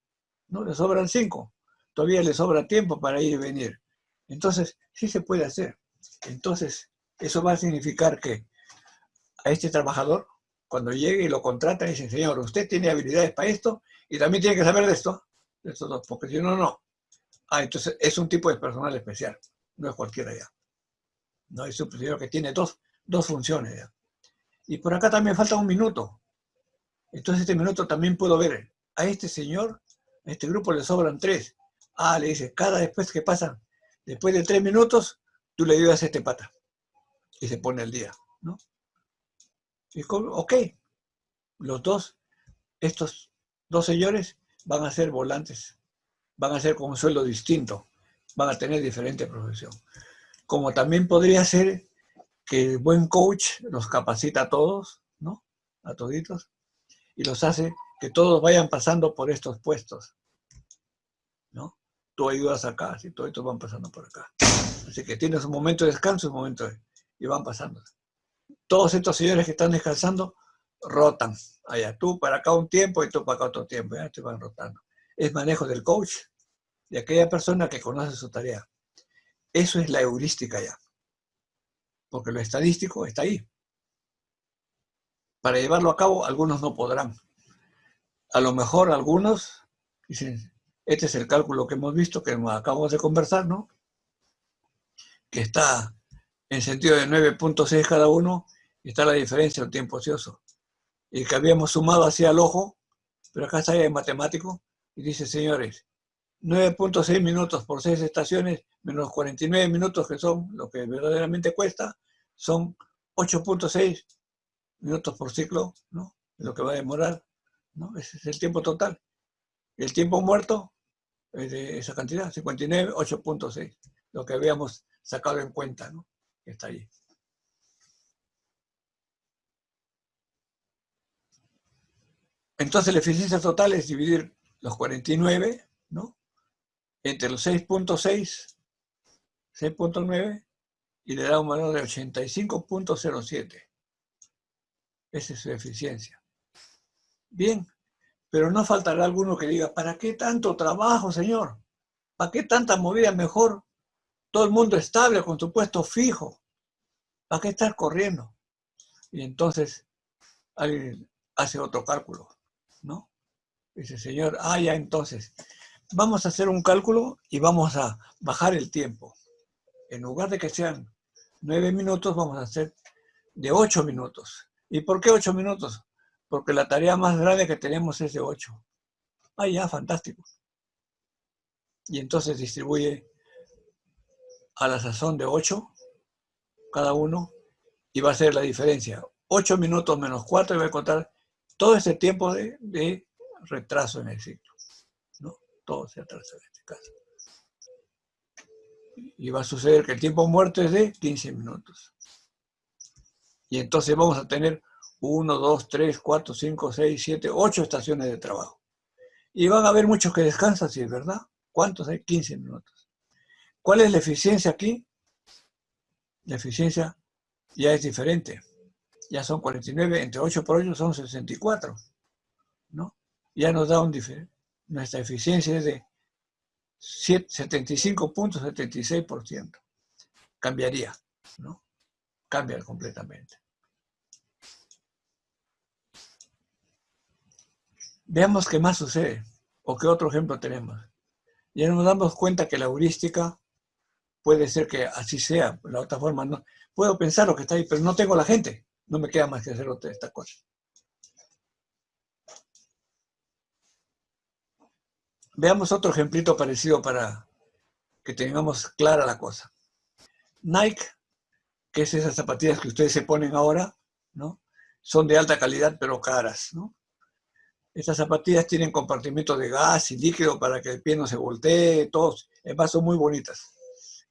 No, le sobran cinco. Todavía le sobra tiempo para ir y venir. Entonces, sí se puede hacer. Entonces, eso va a significar que a este trabajador, cuando llegue y lo contrata, dice, señor, usted tiene habilidades para esto y también tiene que saber de esto, de estos dos, porque si no, no. Ah, entonces es un tipo de personal especial, no es cualquiera ya. No es un señor que tiene dos, dos funciones ya. Y por acá también falta un minuto. Entonces este minuto también puedo ver, a este señor, a este grupo le sobran tres. Ah, le dice, cada después que pasan, después de tres minutos, tú le ayudas a este pata. Y se pone el día, ¿no? Y ok, los dos, estos dos señores van a ser volantes, van a ser con un sueldo distinto, van a tener diferente profesión. Como también podría ser que el buen coach los capacita a todos, ¿no? A toditos, y los hace que todos vayan pasando por estos puestos, ¿no? Tú ayudas acá, si todos van pasando por acá. Así que tienes un momento de descanso, un momento de... y van pasando todos estos señores que están descansando rotan. Allá tú para acá un tiempo y tú para acá otro tiempo. Ya te van rotando. Es manejo del coach, de aquella persona que conoce su tarea. Eso es la heurística ya. Porque lo estadístico está ahí. Para llevarlo a cabo, algunos no podrán. A lo mejor algunos dicen, este es el cálculo que hemos visto, que acabamos de conversar, ¿no? Que está en sentido de 9.6 cada uno, está la diferencia del tiempo ocioso. Y que habíamos sumado hacia el ojo, pero acá está en matemático, y dice, señores, 9.6 minutos por 6 estaciones, menos 49 minutos, que son lo que verdaderamente cuesta, son 8.6 minutos por ciclo, ¿no? Lo que va a demorar, ¿no? Ese es el tiempo total. El tiempo muerto es de esa cantidad, 59, 8.6, lo que habíamos sacado en cuenta, ¿no? está ahí. Entonces la eficiencia total es dividir los 49, ¿no? Entre los 6.6, 6.9, y le da un valor de 85.07. Esa es su eficiencia. Bien, pero no faltará alguno que diga, ¿para qué tanto trabajo, señor? ¿Para qué tanta movida mejor? Todo el mundo estable con su puesto fijo. ¿Para qué estar corriendo? Y entonces alguien hace otro cálculo, ¿no? Dice, señor, ah, ya entonces, vamos a hacer un cálculo y vamos a bajar el tiempo. En lugar de que sean nueve minutos, vamos a hacer de ocho minutos. ¿Y por qué ocho minutos? Porque la tarea más grande que tenemos es de ocho. Ah, ya, fantástico. Y entonces distribuye a la sazón de ocho cada uno y va a ser la diferencia. 8 minutos menos 4 y va a contar todo ese tiempo de, retraso en el ciclo. Todo se atrasa en este caso. Y va a suceder que el tiempo muerto es de 15 minutos. Y entonces vamos a tener 1, 2, 3, 4, 5, 6, 7, 8 estaciones de trabajo. Y van a haber muchos que descansan, si es verdad. ¿Cuántos hay? 15 minutos. ¿Cuál es la eficiencia aquí? la eficiencia ya es diferente. Ya son 49, entre 8 por 8 son 64. ¿no? Ya nos da un diferente. Nuestra eficiencia es de 75.76%. Cambiaría, ¿no? Cambia completamente. Veamos qué más sucede, o qué otro ejemplo tenemos. Ya nos damos cuenta que la heurística puede ser que así sea, la otra forma no. Puedo pensar lo que está ahí, pero no tengo la gente. No me queda más que hacer otra esta cosa. Veamos otro ejemplito parecido para que tengamos clara la cosa. Nike, que es esas zapatillas que ustedes se ponen ahora, ¿no? Son de alta calidad pero caras, ¿no? Estas zapatillas tienen compartimentos de gas y líquido para que el pie no se voltee, todos, además son muy bonitas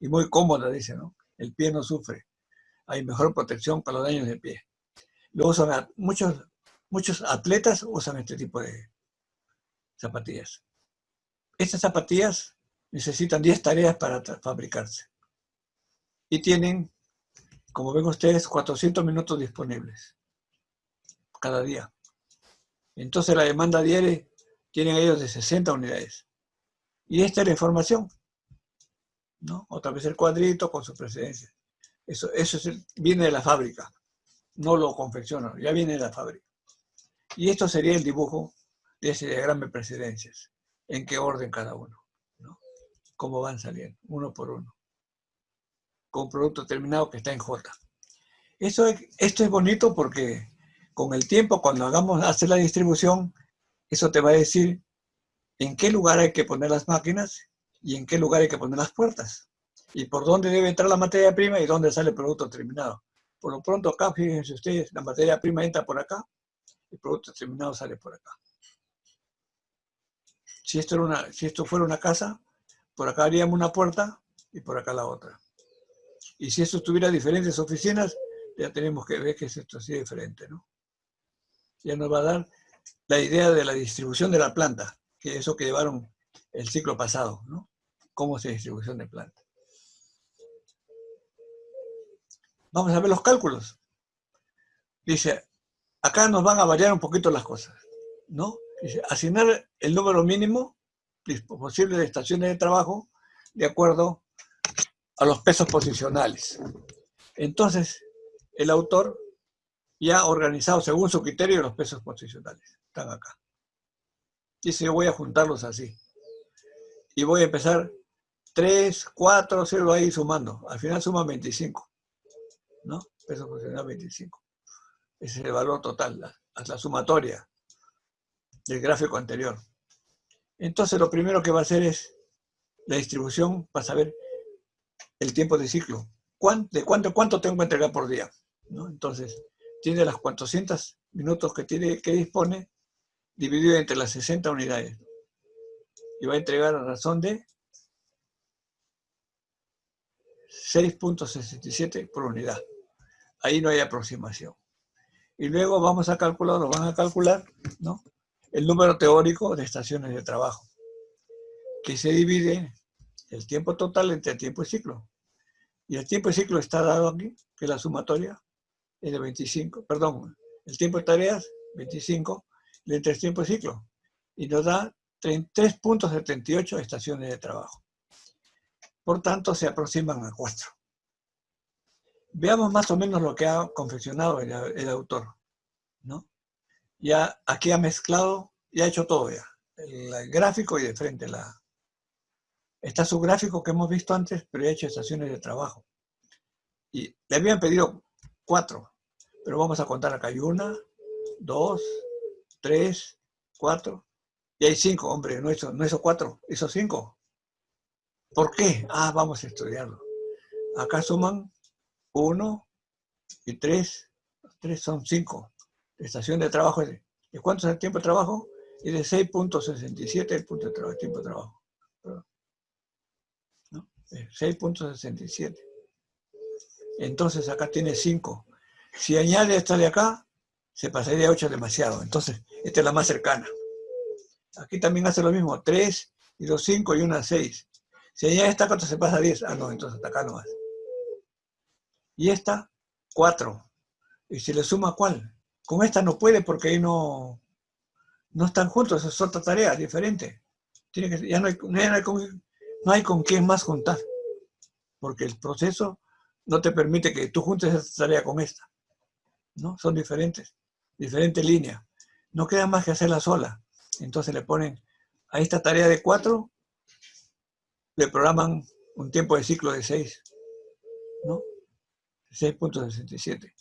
y muy cómoda, dice, ¿no? El pie no sufre. hay mejor protección para los daños de pie. Luego usan muchos, muchos atletas usan este tipo de zapatillas. Estas zapatillas necesitan 10 tareas para fabricarse. Y tienen, como ven ustedes, 400 minutos disponibles cada día. Entonces la demanda diaria tienen ellos de 60 unidades. Y esta es la información. ¿no? Otra vez el cuadrito con su precedencia. Eso, eso viene de la fábrica. No lo confecciono, ya viene de la fábrica. Y esto sería el dibujo de ese diagrama de precedencias. En qué orden cada uno. ¿no? Cómo van saliendo, uno por uno. Con producto terminado que está en J. Eso esto es bonito porque con el tiempo, cuando hagamos hacer la distribución, eso te va a decir en qué lugar hay que poner las máquinas y en qué lugar hay que poner las puertas. Y por dónde debe entrar la materia prima y dónde sale el producto terminado. Por lo pronto acá, fíjense ustedes, la materia prima entra por acá, el producto terminado sale por acá. Si esto, era una, si esto fuera una casa, por acá haríamos una puerta y por acá la otra. Y si esto tuviera diferentes oficinas, ya tenemos que ver que es esto así diferente, ¿no? ya nos va a dar la idea de la distribución de la planta, que es eso que llevaron el ciclo pasado, ¿no? Cómo se distribución de planta. Vamos a ver los cálculos. Dice, acá nos van a variar un poquito las cosas, ¿no? Dice, asignar el número mínimo posible de estaciones de trabajo de acuerdo a los pesos posicionales. Entonces, el autor ya organizado según su criterio los pesos posicionales. Están acá. Dice, yo voy a juntarlos así. Y voy a empezar 3, 4, 0 ahí sumando. Al final suma 25. ¿No? Peso posicional 25. Ese es el valor total, la, la sumatoria del gráfico anterior. Entonces lo primero que va a hacer es la distribución para saber el tiempo de ciclo. ¿De cuánto, cuánto tengo que entregar por día? Entonces, tiene las 400 minutos que, tiene, que dispone, dividido entre las 60 unidades. Y va a entregar a razón de 6.67 por unidad. Ahí no hay aproximación. Y luego vamos a calcular, lo van a calcular, ¿no? El número teórico de estaciones de trabajo, que se divide el tiempo total entre el tiempo y ciclo. Y el tiempo y ciclo está dado aquí, que la sumatoria es de 25, perdón, el tiempo de tareas, 25, y el tiempo de ciclo. Y nos da 3.78 estaciones de trabajo. Por tanto, se aproximan a 4. Veamos más o menos lo que ha confeccionado el, autor. ¿no? Ya aquí ha mezclado, ya ha hecho todo ya. El, gráfico y de frente la... Está su gráfico que hemos visto antes, pero ya ha hecho estaciones de trabajo. Y le habían pedido cuatro. Pero vamos a contar acá. Hay una, dos, tres, cuatro. Y hay cinco, hombre, no hizo, no cuatro, hizo cinco. ¿Por qué? Ah, vamos a estudiarlo. Acá suman uno y tres. Tres son cinco. Estación de trabajo es de, cuánto es el tiempo de trabajo? Es de 6.67 el punto de trabajo, tiempo de trabajo. ¿No? 6.67. Entonces acá tiene 5. Si añade esta de acá, se pasaría a 8 demasiado. Entonces, esta es la más cercana. Aquí también hace lo mismo. 3 y 2, 5 y 1, 6. Si añade esta, ¿cuánto se pasa a 10? Ah, no, entonces hasta acá nomás. Y esta, 4. ¿Y si le suma cuál? Con esta no puede porque ahí no, no están juntos, es otra tarea diferente. Tiene que, ya no hay, no hay, con, no hay con quién más juntar. Porque el proceso no te permite que tú juntes esta tarea con esta. ¿no? Son diferentes, diferentes líneas. No queda más que hacerla sola. Entonces le ponen a esta tarea de 4, le programan un tiempo de ciclo de 6, ¿no? 6.67.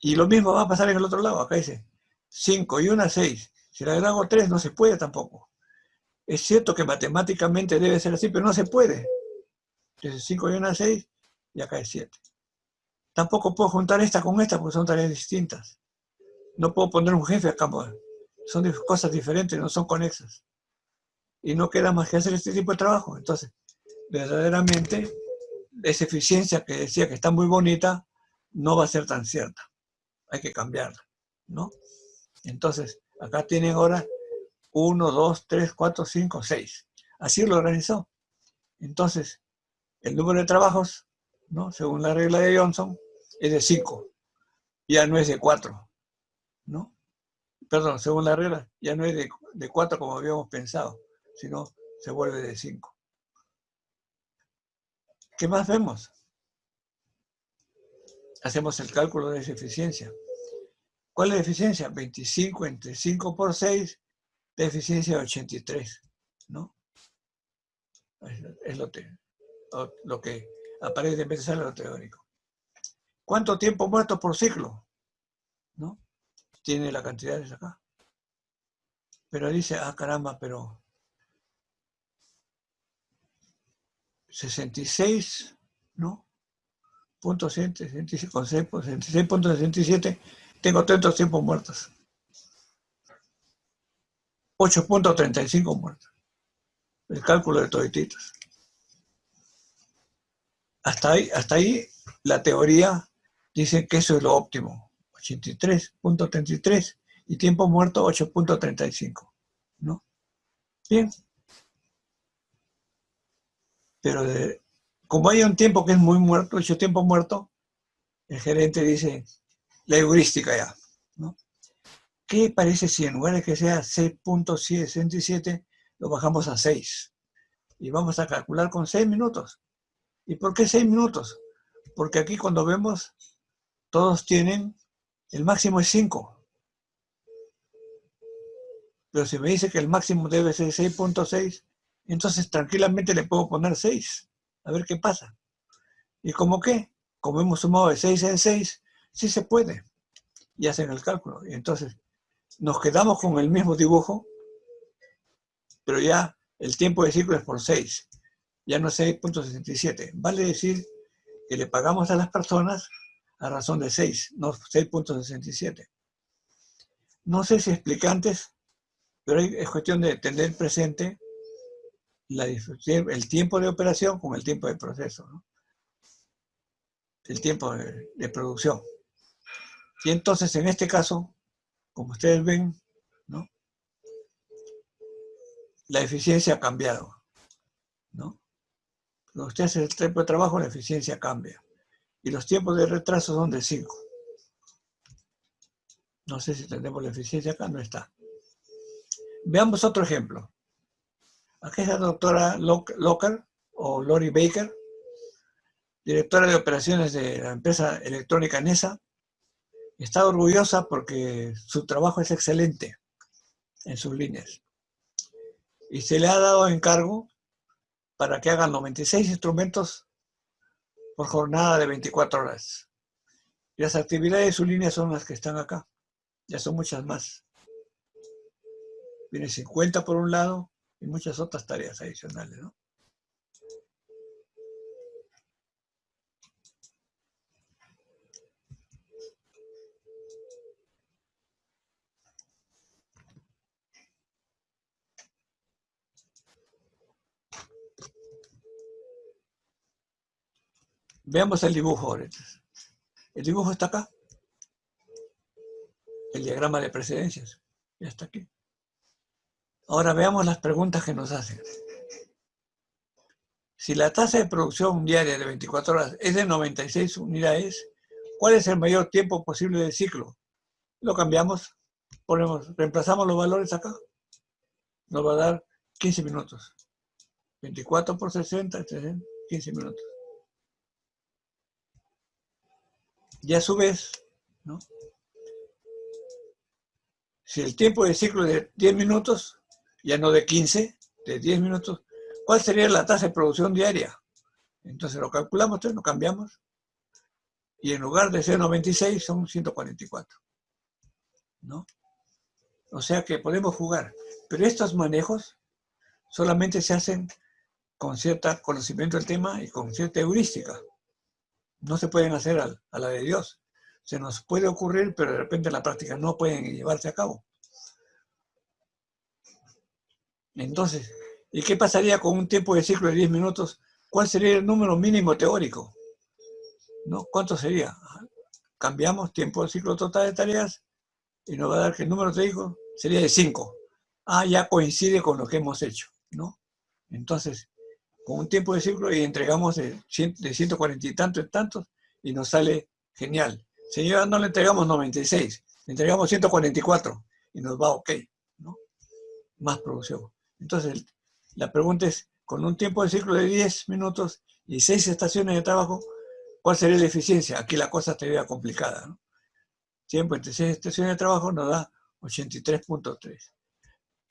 Y lo mismo va a pasar en el otro lado. Acá dice 5 y 1, 6. Si le agrego 3, no se puede tampoco. Es cierto que matemáticamente debe ser así, pero no se puede. Entonces 5 y 1, 6 y acá es 7. Tampoco puedo juntar esta con esta porque son tareas distintas. No puedo poner un jefe acá. Pues. Son cosas diferentes, no son conexas. Y no queda más que hacer este tipo de trabajo. Entonces, verdaderamente, esa eficiencia que decía que está muy bonita no va a ser tan cierta. Hay que cambiarla, ¿no? Entonces, acá tienen ahora 1, 2, 3, 4, 5, 6. Así lo organizó. Entonces, el número de trabajos, ¿no? según la regla de Johnson, es de 5. Ya no es de 4. ¿no? Perdón, según la regla, ya no es de, de 4 como habíamos pensado, sino se vuelve de 5. ¿Qué más vemos? Hacemos el cálculo de esa eficiencia. ¿Cuál es la eficiencia? 25 entre 5 por 6, de eficiencia de 83, ¿no? Es lo, que aparentemente sale lo teórico. ¿Cuánto tiempo muerto por ciclo? ¿No? Tiene la cantidad de acá. Pero dice, ah, caramba, pero 66, ¿no? Punto 66.67, tengo tantos tiempos muertos. 8.35 muertos. El cálculo de todititos. Hasta ahí, hasta ahí la teoría dice que eso es lo óptimo. 83.33 y tiempo muerto 8.35. ¿No? Bien. Pero como hay un tiempo que es muy muerto, hecho tiempo muerto, el gerente dice, la heurística ya. ¿Qué parece si en lugar que sea 6.67, lo bajamos a 6? Y vamos a calcular con 6 minutos. ¿Y por qué 6 minutos? Porque aquí cuando vemos, todos tienen, el máximo es 5. Pero si me dice que el máximo debe ser 6.6, entonces tranquilamente le puedo poner 6. A ver qué pasa. ¿Y cómo qué? Como hemos sumado de 6 en 6, sí se puede. Y hacen el cálculo. Y entonces nos quedamos con el mismo dibujo, pero ya el tiempo de ciclo es por 6, ya no es 6.67. Vale decir que le pagamos a las personas a razón de 6, no 6.67. No sé si explicantes, pero es cuestión de tener presente la, el tiempo de operación con el tiempo de proceso, el tiempo de, de producción. Y entonces, en este caso, como ustedes ven, ¿no? la eficiencia ha cambiado. ¿no? Cuando usted hace el tiempo de trabajo, la eficiencia cambia. Y los tiempos de retraso son de 5. No sé si tenemos la eficiencia acá, no está. Veamos otro ejemplo. Aquí es la doctora Locker o Lori Baker, directora de operaciones de la empresa electrónica NESA, Está orgullosa porque su trabajo es excelente en sus líneas. Y se le ha dado encargo para que hagan 96 instrumentos por jornada de 24 horas. Y las actividades de su línea son las que están acá. Ya son muchas más. Viene 50 por un lado y muchas otras tareas adicionales, ¿no? Veamos el dibujo ahorita. El dibujo está acá. El diagrama de precedencias. Ya está aquí. Ahora veamos las preguntas que nos hacen. Si la tasa de producción diaria de 24 horas es de 96 unidades, ¿cuál es el mayor tiempo posible del ciclo? Lo cambiamos, ponemos, reemplazamos los valores acá. Nos va a dar 15 minutos. 24 por 60, 15 minutos. Y a su vez, ¿no? si el tiempo de ciclo es de 10 minutos, ya no de 15, de 10 minutos, ¿cuál sería la tasa de producción diaria? Entonces lo calculamos, entonces lo cambiamos, y en lugar de ser 96 son 144. ¿No? O sea que podemos jugar. Pero estos manejos solamente se hacen con cierto conocimiento del tema y con cierta heurística no se pueden hacer a, la de Dios. Se nos puede ocurrir, pero de repente en la práctica no pueden llevarse a cabo. Entonces, ¿y qué pasaría con un tiempo de ciclo de 10 minutos ¿Cuál sería el número mínimo teórico? ¿No? ¿Cuánto sería? Cambiamos tiempo del ciclo total de tareas y nos va a dar que el número teórico sería de 5. Ah, ya coincide con lo que hemos hecho, ¿no? Entonces, con un tiempo de ciclo y entregamos de, 140 y tantos, tantos, y nos sale genial. Señora, no le entregamos 96, le entregamos 144 y nos va ok, ¿no? Más producción. Entonces, la pregunta es, con un tiempo de ciclo de 10 minutos y 6 estaciones de trabajo, ¿cuál sería la eficiencia? Aquí la cosa estaría complicada, ¿no? Tiempo entre 6 estaciones de trabajo nos da 83.3.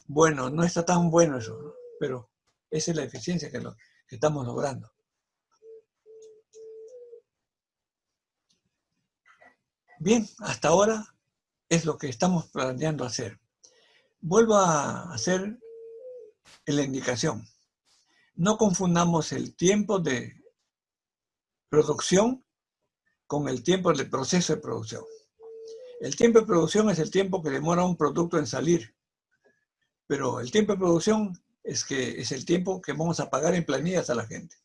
Bueno, no está tan bueno eso, pero esa es la eficiencia que, que estamos logrando. Bien, hasta ahora es lo que estamos planeando hacer. Vuelvo a hacer la indicación. No confundamos el tiempo de producción con el tiempo del proceso de producción. El tiempo de producción es el tiempo que demora un producto en salir, pero el tiempo de producción es que es el tiempo que vamos a pagar en planillas a la gente.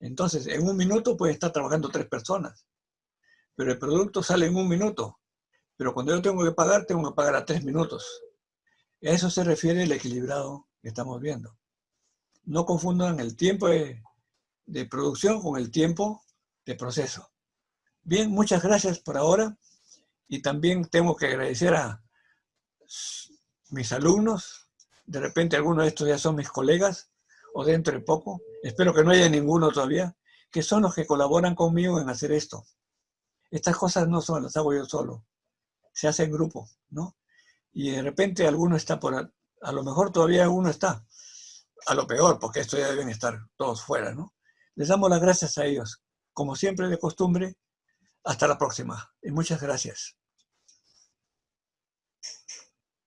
Entonces, en un minuto puede estar trabajando tres personas, pero el producto sale en un minuto. Pero cuando yo tengo que pagar, tengo que pagar a tres minutos. A eso se refiere el equilibrado que estamos viendo. No confundan el tiempo de, de producción con el tiempo de proceso. Bien, muchas gracias por ahora. Y también tengo que agradecer a mis alumnos. De repente algunos de estos ya son mis colegas, o dentro de poco. Espero que no haya ninguno todavía, que son los que colaboran conmigo en hacer esto. Estas cosas no son las hago yo solo, se hace en grupo, ¿no? Y de repente alguno está por, a, lo mejor todavía alguno está, a lo peor, porque esto ya deben estar todos fuera, ¿no? Les damos las gracias a ellos. Como siempre de costumbre, hasta la próxima y muchas gracias.